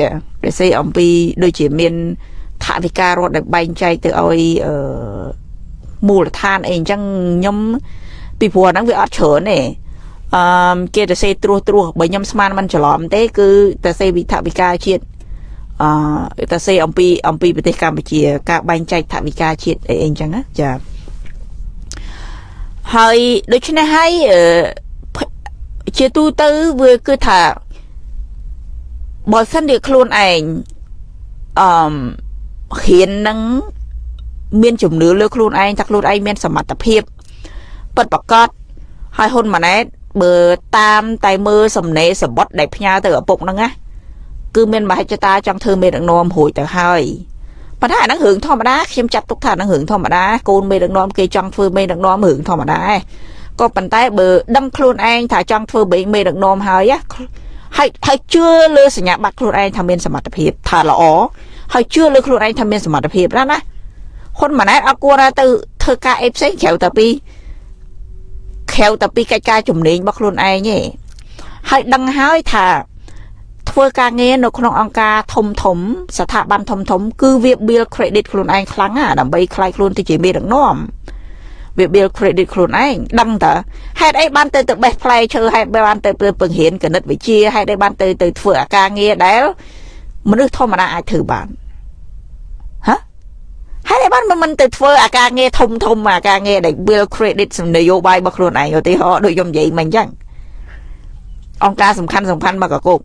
ទៅសេអំពីដូចជាមានថាវិការរដ្ឋដែលបែងចែកទៅឲ្យអឺមូលដ្ឋានអីអញ្ចឹងខ្ញុំពីព្រោះហ្នឹងវាអត់ច្រើនទេអឺគេទៅសេត្រួសត្រាសបើខ្ញុំស្មានមិនច្រឡំទេ គឺទៅសេវិថវិការជាតិអឺទៅសេអំពីអំពីប្រទេសកម្ពុជា ការបែងចែកថវិកាជាតិអីអីអញ្ចឹងណាចាហើយដូច្នេះហើយជាទូទៅវាគឺថា បើសិនជាខ្លួនឯងអឺហ៊ាននឹងមានជំនឿលើខ្លួនឯងថាខ្លួនឯងមានសមត្ថភាពពិតប្រកបហើយហ៊ុនម៉ាណែតបើតាមតែមើលសំណេរសបុតដែលផ្ញើទៅឪពុកហ្នឹងណាគឺមានមហិច្ឆតាចង់ធ្វើមេដឹកនាំរួចទៅហើយប៉ុន្តែអាហ្នឹងរឿងធម្មតាខ្ញុំចាត់ទុកថាហ្នឹងរឿងធម្មតាកូនមេដឹកនាំគេចង់ធ្វើមេដឹកនាំរឿងធម្មតាក៏ប៉ុន្តែបើដឹងខ្លួនឯងថាចង់ធ្វើមេដឹកនាំហើយ ហើយហើយជឿលើសញ្ញាបត្រខ្លួនឯងថាមានសមត្ថភាពថាល្អហើយជឿលើខ្លួនឯងថាមានសមត្ថភាពណាណាហ៊ុនម៉ាណែតអត់គួរទៅធ្វើការអីផ្សេងក្រៅតែពីក្រៅតែពីកិច្ចការជំនាញរបស់ខ្លួនឯងទេហើយដឹងហើយថាធ្វើការងារនៅក្នុងអង្គការធំធំ ស្ថាប័នធំធំ គឺវា build credit ខ្លួនឯងខ្លាំងណាដើម្បីខ្លាយខ្លួនទៅជាមេដឹកនាំ វា build credit ខ្លួនឯងដឹងតើហេតុអីបានទៅទៅបេះផ្លែឈើហេតុបានទៅពង្រៀនគណិតវិទ្យាហេតុអីបានទៅទៅធ្វើអាការងារដែលមនុស្សធម្មតាអាចធ្វើបានហ៎ហើយបានមិនទៅធ្វើអាការងារធំធំអាការងារដែល build credit សំនយោបាយរបស់ខ្លួនឯងឧទាហរណ៍ដូចខ្ញុំនិយាយមិញអញ្ចឹងអង្គការសំខាន់សំខាន់មកកកុក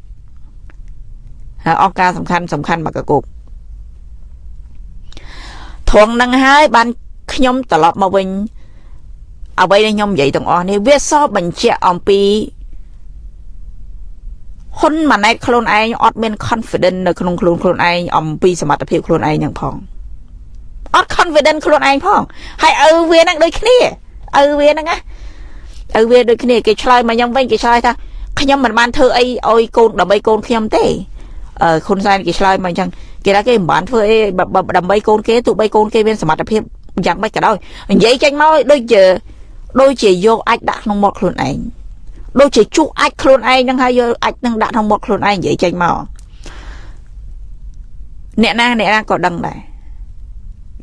ហើយអង្គការសំខាន់សំខាន់មកកកុកធំនឹងហើយបានខ្ញុំត្រឡប់មកវិញ អ្វីដែលខ្ញុំនិយាយទាំងអស់នេះវាសបញ្ជាក់អំពីហ៊ុនម៉ាណែតខ្លួនឯងអត់មាន confidence នៅក្នុងខ្លួនខ្លួនឯងអំពីសមត្ថភាពខ្លួនឯងហ្នឹងផងអត់ confidence ខ្លួនឯងផងហើយឪវាហ្នឹងដូចគ្នាឪវាហ្នឹងណាឪវាដូចគ្នាគេឆ្លើយមកខ្ញុំវិញគេឆ្លើយថាខ្ញុំមិនបានធ្វើអីឲ្យកូនដើម្បីកូនខ្ញុំទេអឺហ៊ុនសែនគេឆ្លើយមកអញ្ចឹងគេថាគេមិនបានធ្វើអីដើម្បីកូនគេទោះបីកូនគេមានសមត្ថភាពយ៉ាងម៉េចក៏ដោយនិយាយចេញមកដូចជា ដូចជាយកអាចដាក់ក្នុងមាត់ខ្លួនឯងដូចជាជក់អាចខ្លួនឯងនឹងហើយយកអាចនឹងដាក់ក្នុងមាត់ខ្លួនឯងនិយាយចេញមកអ្នកណាអ្នកណាក៏ដឹងដែរ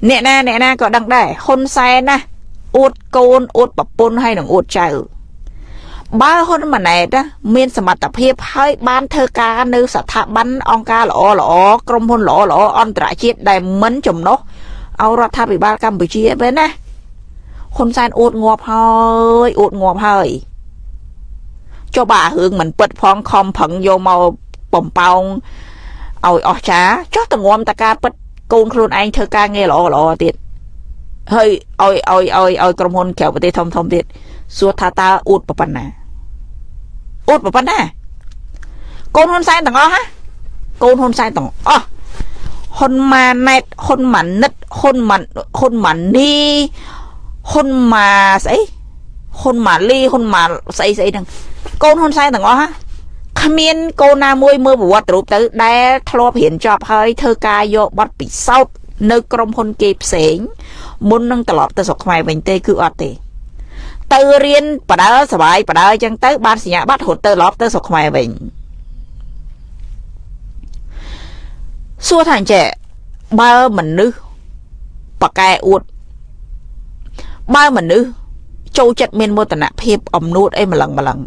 អ្នកណាអ្នកណាក៏ដឹងដែរហ៊ុនសែនណាអួតកូនអួតប្រពន្ធហើយនឹងអួតចៅបើហ៊ុនម៉ាណែតមានសមត្ថភាពហើយបានធ្វើការនៅស្ថាប័នអង្គការល្អល្អក្រុមហ៊ុនល្អល្អអន្តរជាតិដែលមិនចំណុះឲ្យរដ្ឋាភិបាលកម្ពុជាបែរណា ហ៊ុនសែនអួតងាប់ហើយអួតងាប់ហើយចុះបាទរឿងមិនពិតផងខំប្រឹងយកមកបំប៉ោងឲ្យអស់ចាចុះតងំតការពិតកូនខ្លួនឯងធ្វើការងារល្អល្អទៀតហើយឲ្យឲ្យឲ្យឲ្យក្រុមហ៊ុនក្រៅប្រទេសធំធំទៀតសួរថាតើអួតប៉ុណ្ណាអួតប៉ុណ្ណាកូនហ៊ុនសែនទាំងអស់ហ៎កូនហ៊ុនសែនទាំងអស់ហ៊ុនម៉ាណែតហ៊ុនម៉ានិតហ៊ុនម៉ាហ៊ុនម៉ានី ហ៊ុនម៉ាស្អីហ៊ុនម៉ាលីហ៊ុនម៉ាស្អីស្អីហ្នឹងកូនហ៊ុនសែនទាំងអស់ហ៎គ្មានកូនណាមួយមើលប្រវត្តិរូបទៅដែលធ្លាប់រៀនចប់ហើយធ្វើការយកប័ណ្ណពិសោធន៍នៅក្រុមហ៊ុនគេផ្សេងមុននឹងត្រឡប់ទៅស្រុកខ្មែរវិញទេគឺអត់ទេទៅរៀនបដើសបាយបដើអញ្ចឹងទៅបានសញ្ញាបត្ររត់ទៅឡប់ទៅស្រុកខ្មែរវិញសួរថាអញ្ចេះបើមនុស្សបកែអួត បើមនុស្សចូលចិត្តមានមោទនភាពអំនួតអីម្លឹងម្លឹង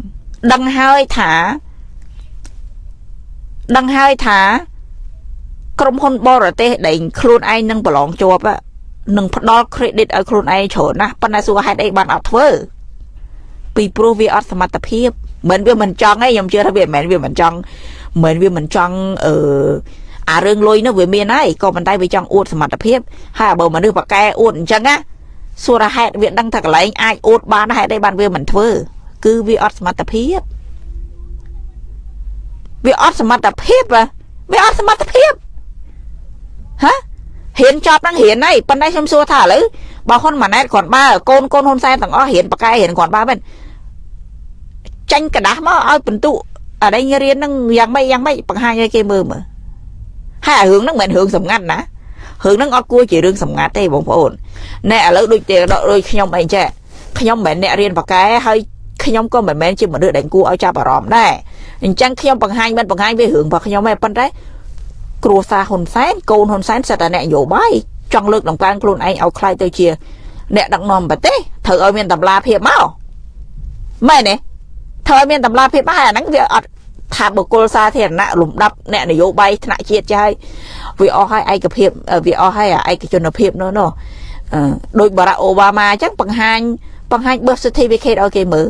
ដឹងហើយថាដឹងហើយថា ក្រុមហ៊ុនបរទេសដែលខ្លួនឯងនឹងប្រឡងជាប់នឹងផ្ដល់ credit ឲ្យខ្លួនឯងច្រើនណាស់ប៉ុន្តែសួរហេតុអីបានអត់ធ្វើពីព្រោះវាអត់សមត្ថភាពមិនវាមិនចង់ទេខ្ញុំជឿថាវាមិនមែនវាមិនចង់មិនវាមិនចង់អឺអារឿងលុយនោះវាមានហើយក៏ប៉ុន្តែវាចង់អួតសមត្ថភាពហើយបើមនុស្សបកែអួតអញ្ចឹងណា សួរថាហេតុវាដឹងថាកន្លែងអាចអួតបានហេតុអីបានវាមិនធ្វើគឺវាអត់សមត្ថភាពវាអត់សមត្ថភាពវាអត់សមត្ថភាពហ៎ហ៊ានចប់ហ្នឹងហ៊ានហើយប៉ុន្តែខ្ញុំសួរថាឥឡូវបើហ៊ុនម៉ាណែតគ្រាន់បើកូនកូនហ៊ុនសែនទាំងអស់ហ៊ានបកែហ៊ានគ្រាន់បើមែនចាញ់กระดาษមកឲ្យបន្ទុអរិញរៀនហ្នឹងយ៉ាងម៉េចយ៉ាងម៉េចបង្ហាញឲ្យគេមើលមើលហើយរឿងហ្នឹងមិនមែនរឿងសម្ងាត់ណា រឿងហ្នឹងអត់គួរជារឿងសម្ងាត់ទេបងប្អូនណែឥឡូវដូចទេដូចខ្ញុំអីចេះខ្ញុំមិនមែនអ្នករៀនបកែហើយខ្ញុំក៏មិនមែនជាមនុស្សដែលគួរឲ្យចាប់អារម្មណ៍ដែរអញ្ចឹងខ្ញុំបង្ហាញមិនបង្ហាញវារឿងរបស់ខ្ញុំទេប៉ុន្តែគ្រួសារហ៊ុនសែនកូនហ៊ុនសែនសិតតែអ្នកនយោបាយចង់លើកដំកើងខ្លួនឯងឲ្យខ្លាយទៅជា អ្នកដឹកនាំប្រទេសត្រូវឲ្យមានតម្លាភាពមកមែនទេត្រូវឲ្យមានតម្លាភាពមកហើយអាហ្នឹងវាអត់ ថាបុគ្គលសាធារណៈលំដាប់អ្នកនយោបាយថ្នាក់ជាតិចាស់វាអស់ហើយឯកភាពវាអស់ហើយឯកជនភាពនោះនោះដោយបារ៉ាអូបាម៉ាអញ្ចឹងបង្ហាញបង្ហាញ birth certificate ឲ្យគេមើល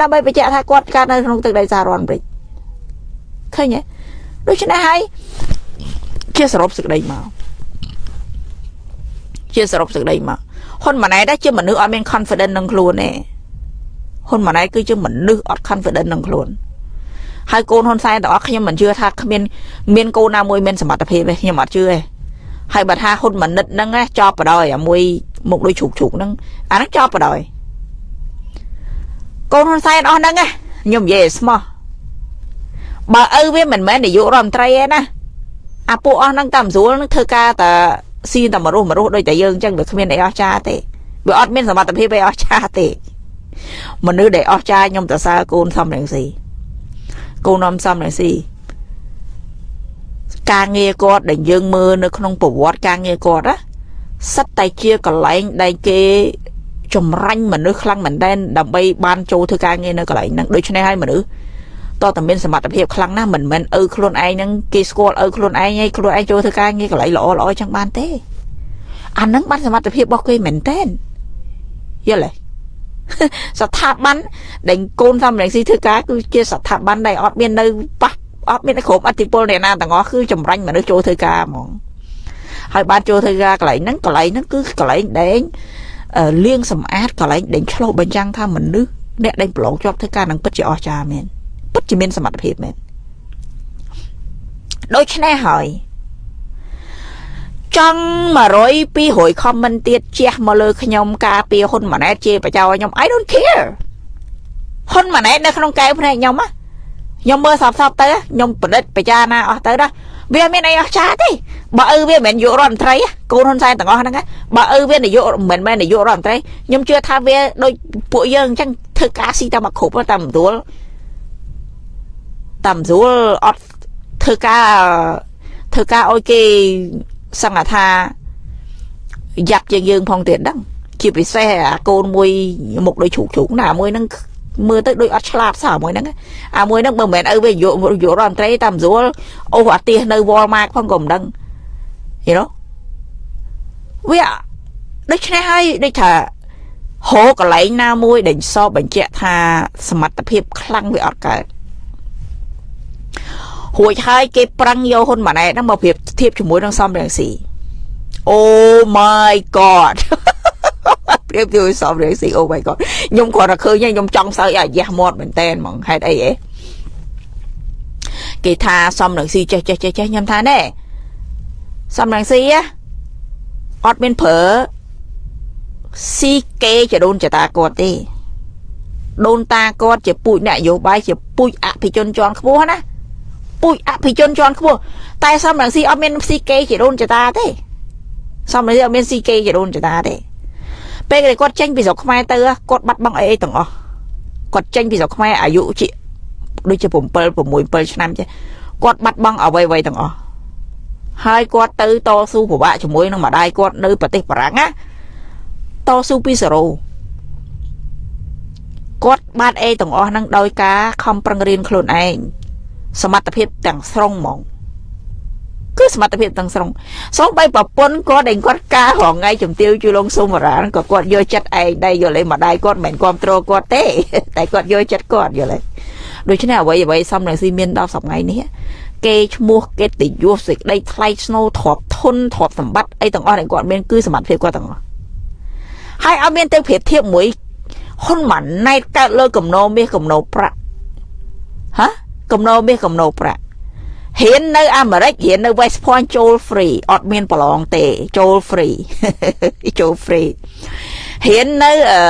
ដើម្បីបញ្ជាក់ថាគាត់កើតនៅក្នុងទឹកដីសហរដ្ឋអាមេរិកឃើញទេដូច្នេះហើយជាសរុបសេចក្តីមកជាសរុបសេចក្តីមកហ៊ុនម៉ាណែតដែរជាមនុស្សអត់មាន confidence នឹងខ្លួនទេហ៊ុនម៉ាណែតគឺជាមនុស្សអត់ confidence នឹងខ្លួន ហើយកូនហ៊ុនសែនទាំងអស់ខ្ញុំមិនជឿថាគ្មានមានកូនណាមួយមានសមត្ថភាពទេខ្ញុំអត់ជឿទេហើយបើថាហ៊ុនម៉ាណិតហ្នឹងចប់បដ ாய் អាមួយមុខដូចជ្រូកជ្រូកហ្នឹងអាហ្នឹងចប់បដ ாய் កូនហ៊ុនសែនអស់ហ្នឹងខ្ញុំនិយាយស្មោះបើឪវាមិនមែននាយករដ្ឋមន្ត្រីទេណាអាពួកអស់ហ្នឹងតាមស្រួលនឹងធ្វើការតែស៊ីតែមរុះមរុះដូចតែយើងអញ្ចឹងវាគ្មានអីអស្ចារ្យទេវាអត់មានសមត្ថភាពអីអស្ចារ្យទេមនុស្សដែលអស្ចារ្យខ្ញុំទៅសើកូនសំរងស៊ី កូននំសំរងស៊ីការងារគាត់ដែលយើងមើលនៅក្នុងប្រវត្តិការងារគាត់ណាសិតតែជាកន្លែងដែលគេចម្រាញ់មនុស្សខ្លាំងមែនទែនដើម្បីបានចូលធ្វើការងារនៅកន្លែងហ្នឹងដូច្នេះហើយមនុស្សតើតែមានសមត្ថភាពខ្លាំងណាស់មិនមែនឪខ្លួនឯងហ្នឹងគេស្គាល់ឪខ្លួនឯងហើយខ្លួនឯងចូលធ្វើការងារកន្លែងល្អល្អចឹងបានទេអាហ្នឹងបានសមត្ថភាពរបស់គេមែនទែនយល់ទេ ស្ថាប័នដែលកូនសំរងស៊ីធ្វើការគឺជាស្ថាប័នដែលអត់មាននៅប៉ះអត់មានគ្រប់អធិពលអ្នកណាទាំងអស់គឺចម្រាញ់មនុស្សចូលធ្វើការហ្មងហើយបានចូលធ្វើការកន្លែងហ្នឹងកន្លែងហ្នឹងគឺកន្លែងដែលលាងសម្អាតកន្លែងដែលឆ្លោះបញ្ចាំងថាមនុស្សអ្នកដែលប្រឡងជាប់ធ្វើការនឹងពិតជាអស្ចារ្យមែនពិតជាមានសមត្ថភាពមែនដូច្នេះហើយ ចង់100 200 comment ទៀតជះមកលើខ្ញុំការពីហ៊ុនម៉ាណែតជាបចោខ្ញុំ I don't care ហ៊ុនម៉ាណែតនៅក្នុងកែវភ្នែកខ្ញុំណាខ្ញុំមើលសពសពទៅខ្ញុំប្រឌិតបចាណាអស់ទៅណាវាមានអីអស្ចារ្យទេបើឪវាមិនមែនយករដ្ឋមន្ត្រីកូនហ៊ុនសែនទាំងអស់ហ្នឹងបើឪវានាយកមិនមែននាយករដ្ឋមន្ត្រីខ្ញុំជឿថាវាដូចពួកយើងអញ្ចឹងធ្វើការស៊ីតាមមកគ្រប់តាមស្រួលតាមស្រួលអត់ធ្វើការធ្វើការឲ្យគេ សង្កថាយ៉ាប់ជាងយើងផងទៀតហ្នឹងជាពិសេសអាកូនមួយមុខដូចជ្រូកជ្រូកណាមួយហ្នឹងមើលទៅដូចអត់ឆ្លាតសោះមួយហ្នឹងអាមួយហ្នឹងបើមិនមែនឪវាយកយករដ្ឋមន្ត្រីតាមស្រួលអូអាទៀសនៅ Walmart ផងក៏មិនដឹង you know វាដូច្នេះហើយដូចថាហោកន្លែងណាមួយដែលសបបញ្ជាក់ថាសមត្ថភាពខ្លាំងវាអត់កើត រួចហើយគេប្រឹងយកហ៊ុនម៉ាណែតហ្នឹងមកប្រៀបធៀបជាមួយនឹងសំរងស៊ី Oh my god ប្រៀបជាមួយសំរងស៊ី Oh my god ខ្ញុំគ្រាន់តែឃើញខ្ញុំចង់សើចអាយះមាត់មែនតែនហ្មងហេតុអីហ៎គេថាសំរងស៊ីចេះចេះចេះចេះខ្ញុំថាណែសំរងស៊ីអត់មានប្រើស៊ីគេចដូនចតាគាត់ទេដូនតាគាត់ជាពូជអ្នកយោបាយជាពូជអភិជនជាន់ខ្ពស់ណា ពូជអភិជនជាន់ខ្ពស់តែសំរងស៊ីអត់មានស៊ីគេជាដូនចតាទេសំនេះអត់មានស៊ីគេជាដូនចតាទេពេលគាត់ចេញពីស្រុកខ្មែរទៅគាត់បាត់បង់អីអីទាំងអស់គាត់ចេញពីស្រុកខ្មែរអាយុជាដូចជា7 6 7ឆ្នាំចេះគាត់បាត់បង់អ្វីអ្វីទាំងអស់ហើយគាត់ទៅតស៊ូពិបាកជាមួយនឹងម្ដាយគាត់នៅប្រទេសបារាំងណាតស៊ូពីសេរ៉ូគាត់បានអេទាំងអស់ហ្នឹងដោយការខំប្រឹងរៀនខ្លួនឯង សមត្ថភាពទាំងស្រុងហ្មងគឺសមត្ថភាពទាំងស្រុងសូម្បីប្រពន្ធគាត់ដែលគាត់ការរងថ្ងៃជំទាវជួយលងសុំរានក៏គាត់យកចិត្តឯងដែរយល់ទេម្ដាយគាត់មិនមែនគ្រប់គ្រងគាត់ទេតែគាត់យកចិត្តគាត់យល់ទេដូច្នេះអ្វីអ្វីសំរងស៊ីមានដល់សប្ងៃនេះគេឈ្មោះកិត្តិយសសេចក្តីថ្លៃស្នូទ្រព្យធនទ្រព្យសម្បត្តិអីទាំងអស់ដែលគាត់មានគឺសមត្ថភាពគាត់ទាំងអស់ហើយឲ្យមានទៅប្រៀបធៀបមួយហ៊ុនម៉ាណែតកើតលើ កំណោមាសកំណោប្រាក់ហ៎ កំណោមាសកំណោប្រាក់ហ៊ាននៅអាមេរិកហ៊ាននៅ West Point ចូល free អត់មានប្រឡងទេចូល free ចូល free ហ៊ាននៅអឺ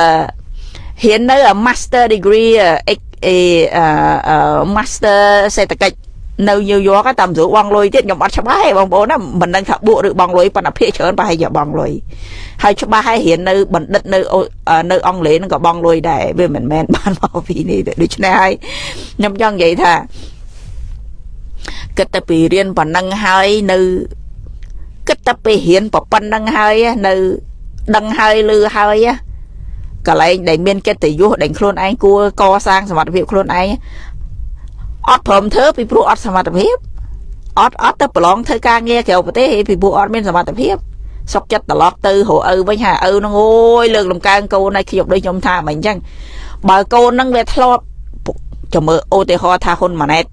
ហ៊ាននៅ master degree អឺ master សេដ្ឋកិច្ច នៅញូវយ៉កតាមស្រួលបងលុយទៀតខ្ញុំអត់ច្បាស់ទេបងប្អូនណាមិនដឹងថាបួកឬបងលុយប៉ុន្តែភាគច្រើនប្រហែលជាបងលុយហើយច្បាស់ហើយរៀននៅបណ្ឌិតនៅនៅអង់គ្លេសហ្នឹងក៏បងលុយដែរវាមិនមែនបានមកពីនេះទេដូច្នេះហើយខ្ញុំចង់និយាយថាគិតតែពីរៀនប៉ុណ្ណឹងហើយនៅគិតតែពីរៀនប៉ុណ្ណឹងហើយនៅដឹងហើយលឺហើយកន្លែងដែលមានកិត្តិយសដែលខ្លួនឯងគួរកសាងសមត្ថភាពខ្លួនឯង អត់ព្រមធ្វើពីព្រោះអត់សមត្ថភាពអត់អត់ទៅប្រឡងធ្វើការងារក្រៅប្រទេសពីព្រោះអត់មានសមត្ថភាពសុកចិត្តត្រឡប់ទៅរកឪវិញហាឪនឹងអូយលើកលំកើងកូនឲ្យខ្ញុំដូចខ្ញុំថាមិនអញ្ចឹងបើកូននឹងវាធ្លាប់ចាំមើលឧទាហរណ៍ថាហ៊ុនម៉ាណែត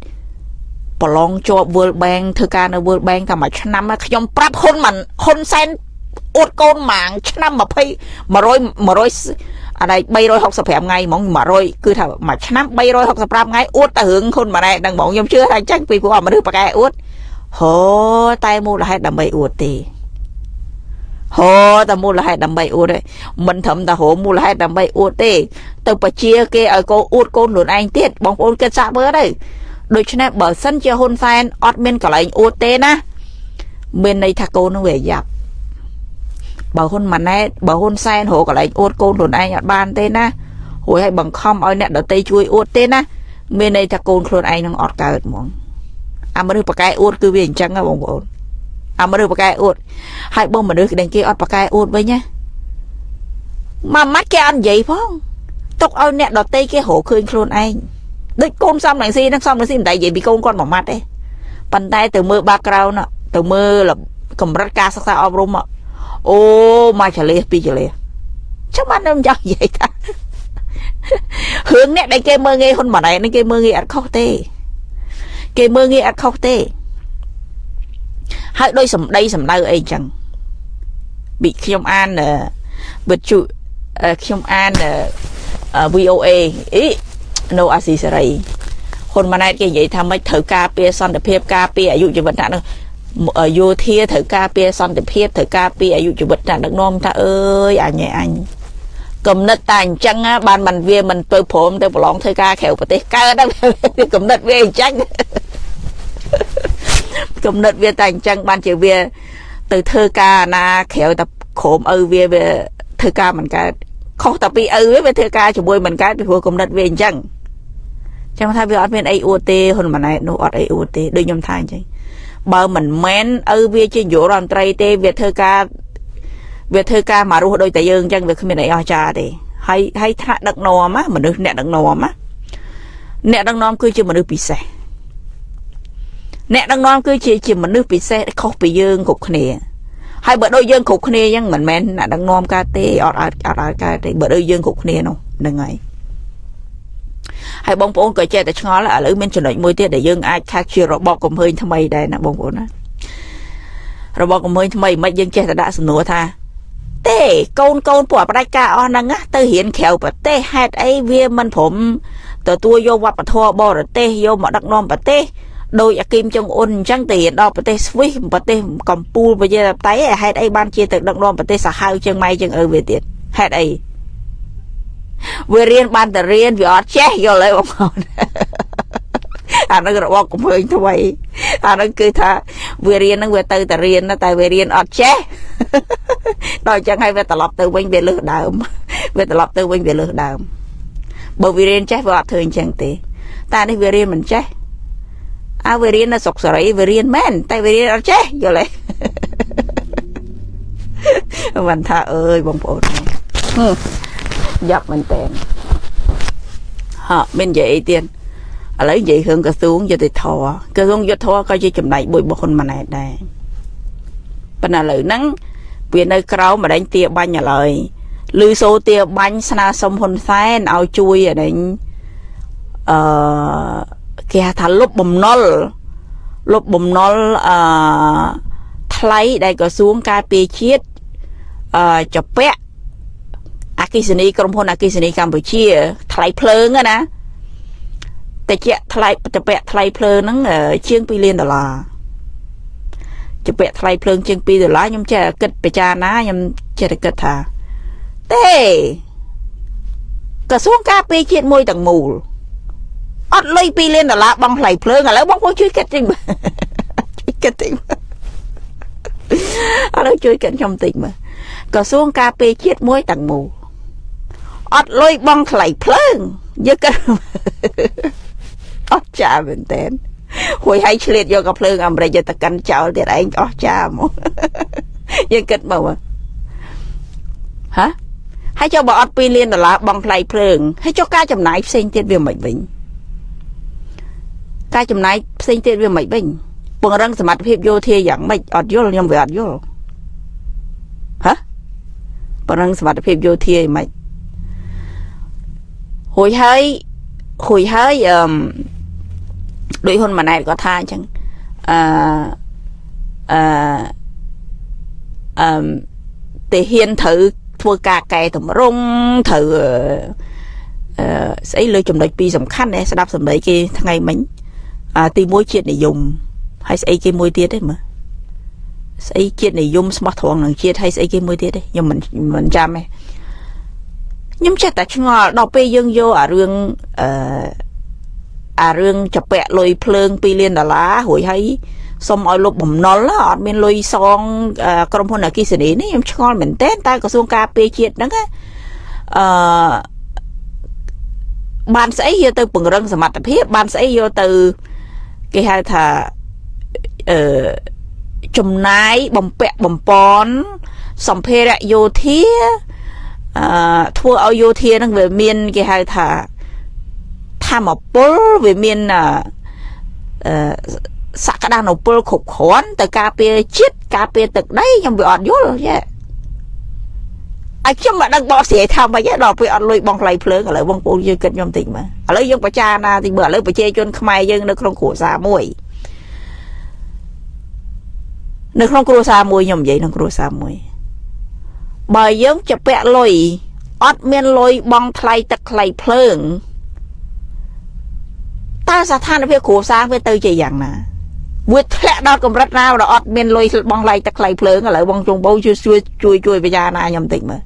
ប្រឡងជាប់ World Bank ធ្វើការនៅ World Bank តែមួយឆ្នាំខ្ញុំប្រាប់ហ៊ុនមិនហ៊ុនសែនអួតកូនម៉ាងឆ្នាំ20 100 100 អានេះ365ថ្ងៃហ្មង100គឺថាមួយឆ្នាំ365ថ្ងៃអួតតែរឿងហ៊ុនម៉ាណែតហ្នឹងហ្មងខ្ញុំជឿថាអញ្ចឹងពីព្រោះមនុស្សប្រកែអួតហូតែមូលហេតុដើម្បីអួតទេហូតែមូលហេតុដើម្បីអួតទេមិនត្រឹមតែហូមូលហេតុដើម្បីអួតទេ ទៅបជាគេឲ្យកូនអួតកូនខ្លួនឯងទៀតបងប្អូនគិតសាកមើលទៅដូច្នេះបើសិនជាហ៊ុនសែនអត់មានកន្លែងអួតទេណាមានន័យថាកូននឹងវាយ៉ាប់ បើហ៊ុនម៉ាណែតបើហ៊ុនសែនរកកន្លែងអួតកូនខ្លួនឯងអត់បានទេណារួចឲ្យបង្ខំឲ្យអ្នកដតីជួយអួតទេណាមានន័យថាកូនខ្លួនឯងនឹងអត់កើតហ្មងអាមនុស្សប្រកែអួតគឺវាអញ្ចឹងហ៎បងប្អូនអាមនុស្សប្រកែអួតហើយបងមនុស្សដែលគេអត់ប្រកែអួតវិញណាមួយម៉ាត់គេអត់និយាយផងទុកឲ្យអ្នកដតីគេរកឃើញខ្លួនឯងដូចកូនសំរងស៊ីហ្នឹងសំរងស៊ីមិនដែលនិយាយពីកូនគាត់មួយម៉ាត់ទេប៉ុន្តែទៅមើល background ទៅមើលកម្រិតការសិក្សាអប់រំ អូមកចលេសពីចលេសចាំបានខ្ញុំចង់និយាយថារឿងអ្នកដែលគេមើលងាយហ៊ុនម៉ាណែតនេះគេមើលងាយអត់ខុសទេ គេមើលងាយអត់ខុសទេហើយដោយសម្ដីសម្ដៅអីចឹងពីខ្ញុំអានវិទ្យុខ្ញុំអាន VOA អី no អាស៊ីសេរីហ៊ុនម៉ាណែតគេនិយាយថាម៉េចត្រូវការពារសន្តិភាពការពារអាយុជីវិតហ្នឹង យោធាត្រូវការពារសន្តិភាពត្រូវការពារអាយុជីវិតតែដឹកនាំថាអើយអញឯអញកំណត់តែអញ្ចឹងបានมันវាមិនទៅព្រមទៅប្រឡងធ្វើការក្រៅប្រទេសកើតកំណត់វាអញ្ចឹងកំណត់វាតែអញ្ចឹងបានជាវាទៅធ្វើការណាក្រៅតែក្រុមឪវាវាធ្វើការមិនកើតខុសតែពីឪវាធ្វើការជាមួយមិនកើតពីព្រោះកំណត់វាអញ្ចឹងចឹងថាវាអត់មានអីអួតទេហ៊ុនម៉ាណែតនោះអត់អីអួតទេដូចខ្ញុំថាអញ្ចឹង បើមិនមែនឪវាជានាយករដ្ឋមន្ត្រីទេវាធ្វើការវាធ្វើការមករស់ដូចតែយើងអញ្ចឹងវាគ្មានអីអស្ចារ្យទេហើយហើយថ្នាក់ដឹកនាំមនុស្សអ្នកដឹកនាំអ្នកដឹកនាំគឺជាមនុស្សពិសេសអ្នកដឹកនាំគឺជាជាមនុស្សពិសេសខុសពីយើងគ្រប់គ្នាហើយបើដូចយើងគ្រប់គ្នាអញ្ចឹងមិនមែនអ្នកដឹកនាំកើតទេអត់អត់អត់កើតទេបើដូចយើងគ្រប់គ្នានោះហ្នឹងហើយ ហើយបងប្អូនក៏ចេះតែឆ្ងល់ឥឡូវមានចំណុចមួយទៀតដែលយើងអាចថាជារបបកំហើញថ្មីដែរណាបងប្អូនណារបបកំហើញថ្មីមិនយើងចេះតែដាក់សំណួរថាទេកូនកូនពួកបដិការអស់ហ្នឹងទៅរៀនក្រៅប្រទេសហេតុអីវាមិនព្រមទទួលយកវប្បធម៌បរទេសយកមកដឹកនាំប្រទេសដោយអាគីមចុងអ៊ុនអញ្ចឹងទៅរៀនដល់ប្រទេសស្វីសប្រទេសកម្ពុជាប្រជាធិបតេយ្យហេតុអីបានជាទៅដឹកនាំប្រទេសសាហាវជាងម៉ែជាងឪវាទៀតហេតុអី វារៀនបានតែរៀនវាអត់ចេះយល់ទេបងប្អូនអានឹងរបបកំពើងថ្មីអានោះគឺថាវារៀនហ្នឹងវាទៅតែរៀនតែវារៀនអត់ចេះដល់អញ្ចឹងហើយវាត្រឡប់ទៅវិញវាលើសដើមវាត្រឡប់ទៅវិញវាលើសដើមបើវារៀនចេះវាអត់ធ្វើអញ្ចឹងទេតែនេះវារៀនមិនចេះអើវារៀននៅស្រុកសេរីវារៀនមែនតែវារៀនអត់ចេះយល់ទេមិនថាអើយបងប្អូន យ៉ាប់មែនតើហ่ะមិននិយាយអីទៀតឥឡូវនិយាយរឿងក្រសួងយុតិធរក្រសួងយុតិធរក៏ជាចំណែកមួយរបស់ហ៊ុនម៉ាណែតដែរប៉ុន្តែឥឡូវហ្នឹងវានៅក្រៅម្ដេចទាបាញ់ឥឡូវឮសូទាបាញ់ស្នើសុំហ៊ុនសែនឲ្យជួយអានេះអឺគេហៅថាលុបបំណុលលុបបំណុលអឺថ្លៃដែលក្រសួងការពារជាតិអឺចពាក់អ គិសនីក្រុមហ៊ុនអគិសនីកម្ពុជា ថ្លៃភ្លើងណាតែជាថ្លៃចពាក់ថ្លៃភ្លើងហ្នឹងជាង2លានដុល្លារចពាក់ថ្លៃភ្លើងជាង2ដុល្លារខ្ញុំចេះគិតពិចារណាខ្ញុំចេះតែគិតថាទេក្រសួងការពារជាតិមួយទាំងមូលអត់លុយ2លានដុល្លារបង់ថ្លៃភ្លើងឥឡូវបងប្អូនជួយគិតតិចមើលជួយគិតតិចមើលឥឡូវជួយគិតខ្ញុំតិចមើលក្រសួងការពារជាតិមួយទាំងមូល អត់លុយបង់ថ្លៃភ្លើងយើងគិតអត់ចាមែនតើហួយឲ្យឆ្លៀតយកកាភ្លើងអាមេរិកយកទៅកាន់ចោលទៀតឯងអស់ចាមកយើងគិតមើលហ៎ហើយចុះបើអត់2លានដុល្លារបង់ថ្លៃភ្លើងហើយចុះការចំណាយផ្សេងទៀតវាមិនវិញការចំណាយផ្សេងទៀតវាមិនវិញពង្រឹងសមត្ថភាពយោធាយ៉ាងម៉េចអត់យល់ខ្ញុំវាអត់យល់ហ៎ពង្រឹងសមត្ថភាពយោធាយ៉ាងម៉េច ហួយហើយហួយហើយអឺដោយហ៊ុនម៉ាណែតក៏ថាអញ្ចឹងអឺអឺអឺតែហ៊ានត្រូវធ្វើការកែតម្រង់ត្រូវអឺស្អីលើចំណុចពីរសំខាន់ណាស្ដាប់សម្ដីគេថ្ងៃមិញទី1ជាតិនិយមហើយស្អីគេមួយទៀតទេមើលស្អីជាតិនិយមស្មោះត្រង់នឹងជាតិហើយស្អីគេមួយទៀតទេខ្ញុំមិនមិនចាំទេ ខ្ញុំចេះតែឆ្ងល់ដល់ពេលយើងយកអារឿងអឺអារឿងចពាក់លុយភ្លើង2លានដុល្លាររួចហើយសុំឲ្យលុបបំណុលអត់មានលុយសងក្រុមហ៊ុនអគិសនីនេះខ្ញុំឆ្ងល់មែនទែនតែក្រសួងការពារជាតិហ្នឹងអឺបានស្អីយកទៅពង្រឹងសមត្ថភាពបានស្អីយកទៅគេហៅថាអឺចំណាយបំពាក់បំពន់សម្ភារៈយោធា អឺធ្វើឲ្យយោធានឹងវាមានគេហៅថាធម្មពលវាមានអឺសក្តានុពលគ្រប់គ្រាន់ទៅការពារជាតិការពារទឹកដីខ្ញុំវាអត់យល់យេអាខ្ញុំមិនដឹងបកស្រាយថាម៉េចទេដល់ពេលអត់លុយបងថ្លៃភ្លើងឥឡូវបងប្អូនយើងគិតខ្ញុំតិចមើលឥឡូវយើងបច្ចាណាតិចមើលឥឡូវប្រជាជនខ្មែរយើងនៅក្នុងគ្រួសារមួយនៅក្នុងគ្រួសារមួយខ្ញុំនិយាយក្នុងគ្រួសារមួយ បើយើងជពាក់លុយអត់មានលុយបងថ្លៃទឹកថ្លៃភ្លើងតើស្ថានភាពគ្រួសារវាទៅជាយ៉ាងណាវាធ្លាក់ដល់កម្រិតណាដល់អត់មានលុយបងឡៃទឹកថ្លៃភ្លើងឥឡូវបងជុងបោជួយជួយជួយជួយពិចារណាខ្ញុំតិចមើល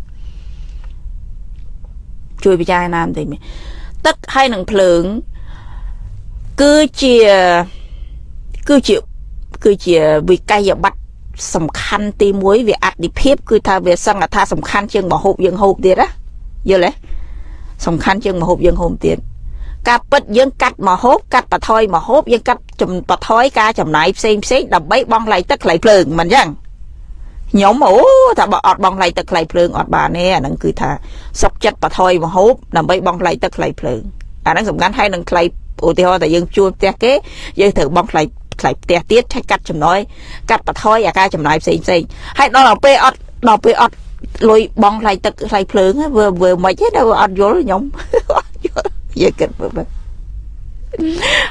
ជួយពិចារណាបន្តិចមើលទឹកហើយនឹងភ្លើងគឺជាគឺជាគឺជាវិក័យប័ត្រ សំខាន់ទី1វាអតិភិបគឺថាវាសង្កថាសំខាន់ជាងមហូបយើងហូបទៀតណាយល់ទេសំខាន់ជាងមហូបយើងហូបទៀតការពិតយើងកាត់មកហូបកាត់បថយមកហូបយើងកាត់បថយការចំណាយផ្សេងផ្សេងដើម្បីបង់ថ្លៃទឹកថ្លៃភ្លើងមិនអញ្ចឹងខ្ញុំអូថាបើអត់បង់ថ្លៃទឹកថ្លៃភ្លើងអត់បានទេអាហ្នឹងគឺថាសុកចិត្តបថយមកហូបដើម្បីបង់ថ្លៃទឹកថ្លៃភ្លើងអាហ្នឹងសំខាន់ហើយនឹងថ្លៃឧទាហរណ៍តែយើងជួលផ្ទះគេយើងត្រូវបង់ថ្លៃ ថ្លៃផ្ទះទៀតឆែកកាត់ចំណយកាត់បថយអាការចំណាយផ្សេងផ្សេងហើយដល់ពេលអត់ដល់ពេលអត់លុយបង់ថ្លៃទឹកថ្លៃភ្លើងវាវាមិនទេដល់អត់យល់ខ្ញុំអត់យល់យើងគិតមើល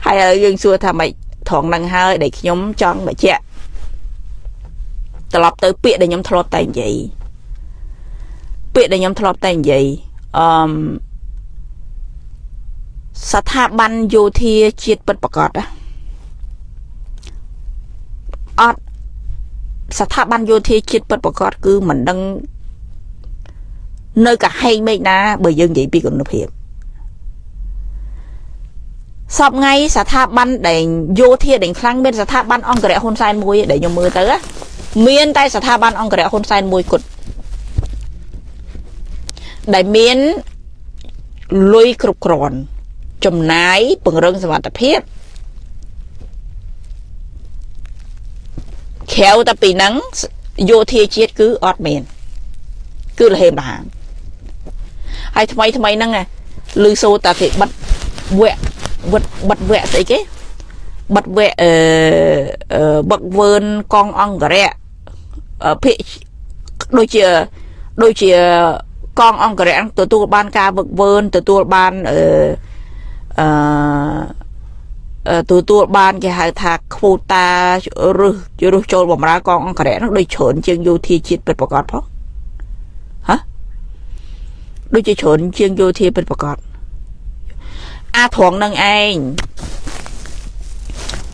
ហើយយើងសួរថាម៉េចត្រង់ហ្នឹងហើយដែលខ្ញុំចង់បញ្ជាក់ត្រឡប់ទៅពាក្យដែលខ្ញុំធ្លាប់តែនិយាយពាក្យដែលខ្ញុំធ្លាប់តែនិយាយអឺស្ថាប័នយោធាជាតិពិតប្រកប អត់ស្ថាប័នយោធាជាតិពិតប្រកបគឺមិនដឹងនៅកាហែងមេឃណាបើយើងនិយាយពីគុណភាពសពថ្ងៃស្ថាប័នដែលយោធាដែលខ្លាំងមានស្ថាប័នអង្គរៈហ៊ុនសែនមួយដែលខ្ញុំមើលទៅមានតែស្ថាប័នអង្គរៈហ៊ុនសែនមួយគត់ដែលមានលុយគ្រប់គ្រាន់ចំណាយពង្រឹងសមត្ថភាព ក្រៅតែពីហ្នឹងយោធាជាតិគឺអត់មាន គឺលហេមលហាមហើយថ្មីថ្មីហ្នឹងឮសូតាគេបិទវគ្គបិទបិទវគ្គស្អីគេបិទវគ្គអឺបឹកវើនកងអង្គរៈភិដូចជាដូចជាកងអង្គរៈទទួលបានការវឹកវើទទួលបានអឺអឺ ទទួលបានគេហៅថាខ្វូតារឹសរឹសចូលបំរើកងអង្គរៈនោះដូចច្រើនជាងយោធាជាតិពិតប្រកបផងហ៎ដូចជាច្រើនជាងយោធាពិតប្រកបអាត្រង់នឹងឯង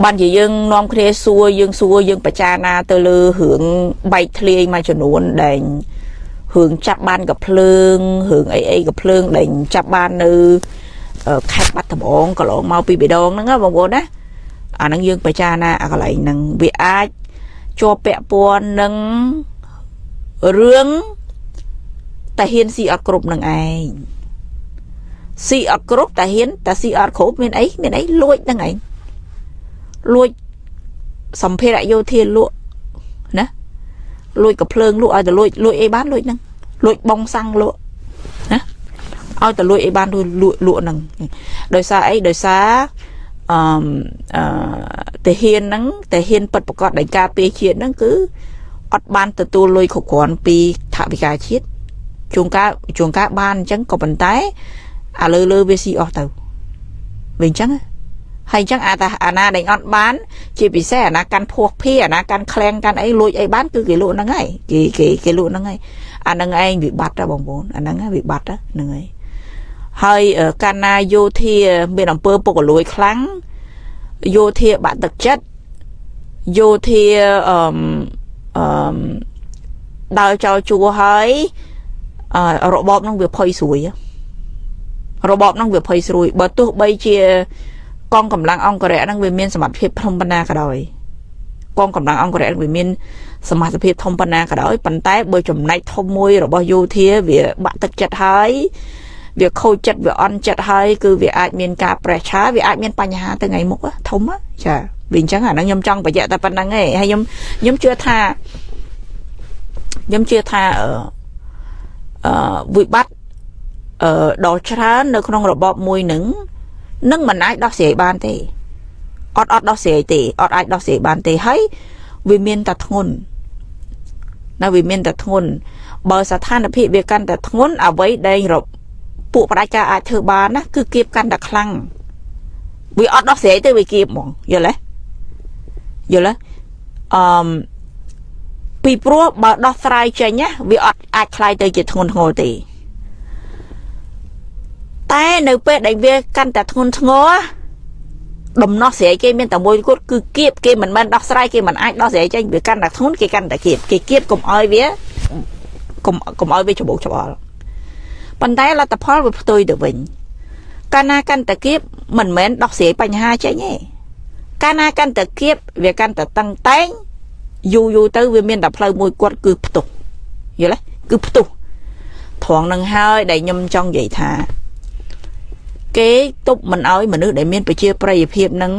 បានជាយើងនាំគ្នាសួរយើងសួរយើងបចារណាទៅលើរឿងបែកធ្លាយមួយចំនួនដែលរឿងចាប់បានកភ្លើងរឿងអីអីកភ្លើងដែលចាប់បាននៅ ខេត្តបាត់ដំបងកន្លងមកពីបេដងហ្នឹងបងប្អូនណាអាហ្នឹងយើងបច្ចាណាអាកន្លែងហ្នឹងវាអាចជាប់ពាក់ព័ន្ធនឹងរឿងតាហ៊ានស៊ីអត់គ្រប់នឹងឯងស៊ីអត់គ្រប់តាហ៊ានតាស៊ីអត់គ្រប់មានអីមានអីលួចហ្នឹងឯងលួចសម្ភារៈយោធាលក់ណាលួចកំភ្លើងលក់ឲ្យទៅលួចលួចអីបានលួចហ្នឹងលួចបងសាំងលក់ណា ឲ្យទៅលួចអីបានលួចលក់លក់ហ្នឹងដោយសារអីដោយសារអឺអឺតាហ៊ានហ្នឹងតាហ៊ានពិតប្រកបដោយការពារជាតិហ្នឹងគឺអត់បានទទួលលុយគ្រប់គ្រាន់ពីថវិកាជាតិជួនកាលជួនកាលបានអញ្ចឹងក៏ប៉ុន្តែឥឡូវលើវាស៊ីអស់ទៅវាអញ្ចឹងហើយអញ្ចឹងអាតាអាណាដែលអត់បាន ជាពិសេសអាណាកាន់ភោះភាអាណាកាន់ក្លែងកាន់អីលួចអីបានគឺគេលក់ហ្នឹងហើយគេគេគេលក់ហ្នឹងហើយអាហ្នឹងឯងវិបត្តិបងប្អូនអាហ្នឹងវិបត្តិហ្នឹងហើយ ហើយកាលណាយោធាមានអំពើពុករលួយខ្លាំងយោធាបាក់ទឹកចិត្តយោធាអឺអឺដើរចោលជួហើយរបបហ្នឹងវាផុយស្រួយរបបហ្នឹងវាភ័យស្រួយបើទោះបីជាកងកម្លាំងអង្គរៈហ្នឹងវាមានសមត្ថភាពធំប៉ុណ្ណាក៏ដោយកងកម្លាំងអង្គរៈវាមានសមត្ថភាពធំប៉ុណ្ណាក៏ដោយប៉ុន្តែបើចំណែកធំមួយរបស់យោធាវាបាក់ទឹកចិត្តហើយ វាខូចចិត្តវាអន់ចិត្តហើយគឺវាអាចមានការប្រេះឆាវាអាចមានបញ្ហាទៅថ្ងៃមុខធំចាវាអញ្ចឹងអាហ្នឹងខ្ញុំចង់បញ្ជាក់តែប៉ុណ្្នឹងឯងហើយខ្ញុំខ្ញុំជឿថាខ្ញុំជឿថាអឺអឺវិបត្តិអឺដល់ច្រើននៅក្នុងរបបមួយនឹងនឹងមិនអាចដោះស្រាយបានទេអត់អត់ដោះស្រាយទេអត់អាចដោះស្រាយបានទេហើយវាមានតែធ្ងន់នៅវាមានតែធ្ងន់បើស្ថានភាពវាកាន់តែធ្ងន់អ្វីដែលរ ពួកបដិការអាចធ្វើបានណាគឺគៀបកាន់តែខ្លាំងវាអត់ដោះស្រាយទេវាគៀបហ្មងយល់ទេយល់ទេអឺមពីព្រោះបើដោះស្រាយចេញណាវាអត់អាចคลายទៅជាធ្ងន់ធ្ងរទេតែនៅពេលដែលវាកាន់តែធ្ងន់ធ្ងរដំណោះស្រាយគេមានតែមួយគត់គឺគៀបគេមិនមែនដោះស្រាយគេមិនអាចដោះស្រាយចេញវាកាន់តែធ្ងន់គេកាន់តែគៀបគេគៀបកុំឲ្យវាកុំកុំឲ្យវាច្បោកច្បល់ ប៉ុន្តែលទ្ធផលវាផ្ទុយទៅវិញកាលណាកាន់តែគៀបមិនមែនដោះស្រាយបញ្ហាចេញទេកាលណាកាន់តែគៀបវាកាន់តែតឹងតែងយូរយូរទៅវាមានតែផ្លូវមួយគាត់គឺផ្ទុះយល់ទេគឺផ្ទុះត្រង់នឹងហើយដែលខ្ញុំចង់និយាយថា គេទប់មិនឲ្យមនុស្សដែលមានប្រជាប្រិយភាពនឹង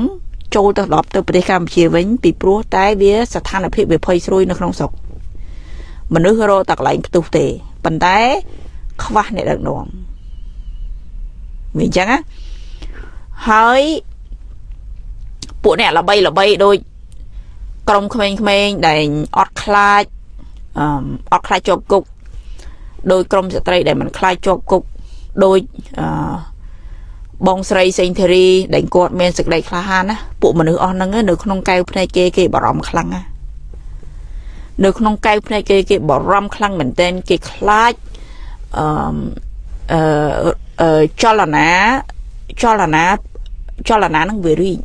ចូលទៅដល់ទៅប្រទេសកម្ពុជាវិញពីព្រោះតែវាស្ថានភាពវាភ័យស្រួយនៅក្នុងស្រុកមនុស្សរកតែកន្លែងផ្ទុះទេប៉ុន្តែ ខ្វះអ្នកដឹកនាំវាអញ្ចឹងណាហើយពួកអ្នកល្បីល្បីដូចក្រុមក្មេងៗដែលអត់ខ្លាចអឺអត់ខ្លាចជាប់គុកដោយក្រុមស្ត្រីដែលមិនខ្លាចជាប់គុកដោយអឺបងស្រីសេងធីរីដែលគាត់មានសេចក្តីក្លាហានណាពួកមនុស្សអស់ហ្នឹងនៅក្នុងកែវភ្នែកគេគេបារម្ភខ្លាំងណានៅក្នុងកែវភ្នែកគេគេបារម្ភខ្លាំងមែនទែនគេខ្លាចអឺ អឺចលនាចលនាចលនានឹងវារីក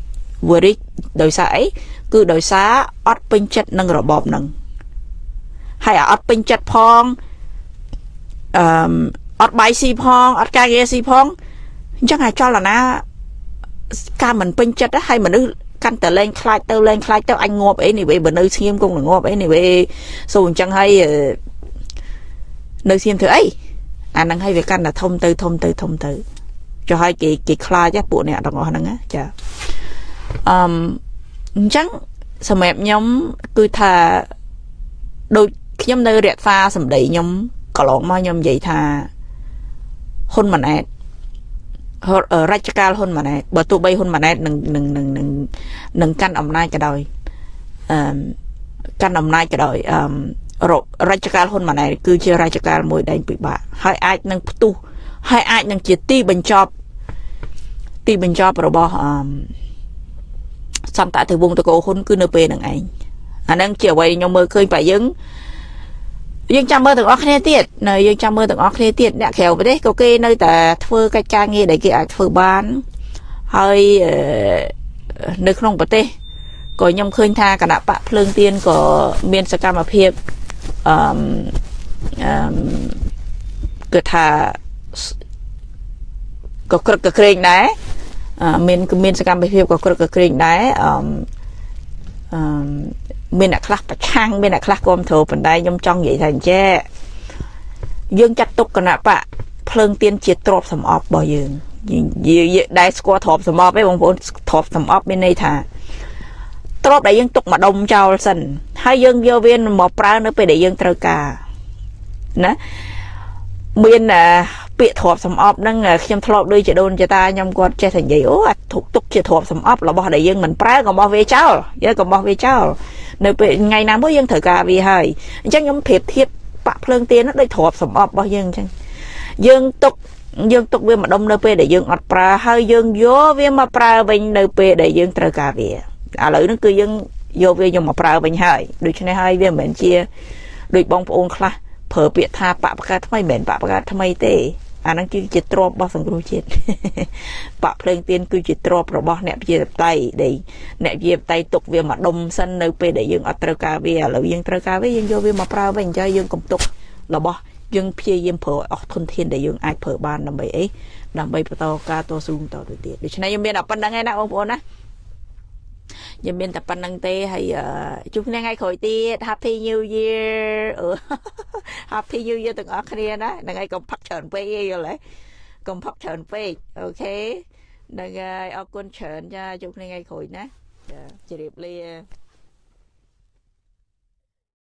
វារីកដោយសារអីគឺដោយសារអត់ពេញចិត្តនឹងរបបនឹងហើយអត់ពេញចិត្តផងអឺអត់បាយស៊ីផងអត់ការងារស៊ីផងអញ្ចឹងអាចលនាការមិនពេញចិត្តហ្នឹងហើយមនុស្សកាន់តែលែងខ្លាចទៅលែងខ្លាចទៅអញងាប់អីនេះវេបើនៅស្ងៀមគង់នឹងងាប់អីនេះវេសូអញ្ចឹងហើយអឺនៅស្ងៀមធ្វើអី អាហ្នឹងហើយវាកាន់តែធំទៅធំទៅធំទៅចុះហើយគេគេខ្លាចហ្នឹងពួកអ្នកទាំងអស់ហ្នឹងណាចាអឺអញ្ចឹងសម្រាប់ខ្ញុំគឺថាដូចខ្ញុំនៅរក្សាសម្ដីខ្ញុំកន្លងមកខ្ញុំនិយាយថាហ៊ុនម៉ាណែតរជ្ជកាលហ៊ុនម៉ាណែតបើទោះបីហ៊ុនម៉ាណែតនឹងនឹងនឹងនឹងនឹងកាន់អំណាចក៏ដោយអឺកាន់អំណាចក៏ដោយអឺ រជ្ជកាលហ៊ុនម៉ាណែតគឺជារជ្ជកាលមួយដែងពិបាកហើយអាចនឹងផ្ទុះហើយអាចនឹងជាទីបញ្ចប់ទីបញ្ចប់របស់អឺសន្តតិវងតកោហ៊ុនគឺនៅពេលហ្នឹងឯងអាហ្នឹងជាអ្វីខ្ញុំមើលឃើញបែយើងយើងចាំមើលទាំងអស់គ្នាទៀតនៅយើងចាំមើលទាំងអស់គ្នាទៀតអ្នកក្រៅប្រទេសក៏គេនៅតែធ្វើកិច្ចការងារដែលគេអាចធ្វើបានហើយនៅក្នុងប្រទេសក៏ខ្ញុំឃើញថាគណៈបកភ្លើងទៀនក៏មានសកម្មភាព អឺអឺគឺថាក៏ក្រឹកក៏ក្រែងដែរមានមានសកម្មភាពក៏ក្រឹកក៏ក្រែងដែរអឺអឺមានអ្នកខ្លះប្រឆាំងមានអ្នកខ្លះគ្រប់គ្រងប៉ុន្តែខ្ញុំចង់និយាយថាអញ្ចេះយើងចាត់ទុកគណៈបកភ្លើងទៀនជាទ្របសំអប់របស់យើងយើងដែលស្គាល់ទ្របសំអប់ឯងបងប្អូនទ្របសំអប់មានន័យថា ទ្របដែលយើងទុកមកដុំចោលសិនហើយយើងយកវាមកប្រើនៅពេលដែលយើងត្រូវការណាមានពាក្យទ្របសំអប់ហ្នឹងខ្ញុំធ្លាប់ដូចជាដូនចតាខ្ញុំគាត់ចេះតែនិយាយអូអាទុកទុកជាទ្របសំអប់របស់ដែលយើងមិនប្រើកុំបោះវាចោលយើងកុំបោះវាចោលនៅពេលថ្ងៃណាមួយយើងត្រូវការវាហើយអញ្ចឹងខ្ញុំប្រៀបធៀបបាក់ភ្លើងទៀនដូចទ្របសំអប់របស់យើងអញ្ចឹងយើងទុកយើងទុកវាម្ដុំនៅពេលដែលយើងអត់ប្រើហើយយើងយកវាមកប្រើវិញនៅពេលដែលយើងត្រូវការវា ឥឡូវហ្នឹងគឺយើងយកវាយកមកប្រើវិញហើយដូច្នេះហើយវាមិនមែនជាដូចបងប្អូនខ្លះប្រើពាក្យថាបកបកាថ្មីមិនមែនបកបកាថ្មីទេអាហ្នឹងគឺជាទ្របរបស់សង្គ្រោះជាតិបកភ្លើងទៀនគឺជាទ្របរបស់អ្នកជាតៃដែលអ្នកជាតៃទុកវាមកដុំសិននៅពេលដែលយើងអត់ត្រូវការវាឥឡូវយើងត្រូវការវាយើងយកវាមកប្រើវិញអញ្ចឹងយើងកុំទុករបស់យើងព្យាយាមប្រើអស់ធនធានដែលយើងអាចប្រើបានដើម្បីអីដើម្បីបន្តការតស៊ូបន្តទៅទៀតដូច្នេះខ្ញុំមានតែប៉ុណ្្នឹងឯណាបងប្អូនណា ខ្ញុំមានតែប៉ុណ្្នឹងទេហើយជួបគ្នាថ្ងៃក្រោយទៀត Happy New Year Happy New Year ទាំងអស់គ្នាណាហ្នឹងហើយកុំផឹកច្រើនពេកទេយល់ទេកុំផឹកច្រើនពេកអូខេហ្នឹងហើយអរគុណច្រើនចាជួបគ្នាថ្ងៃក្រោយណាចាជម្រាបលា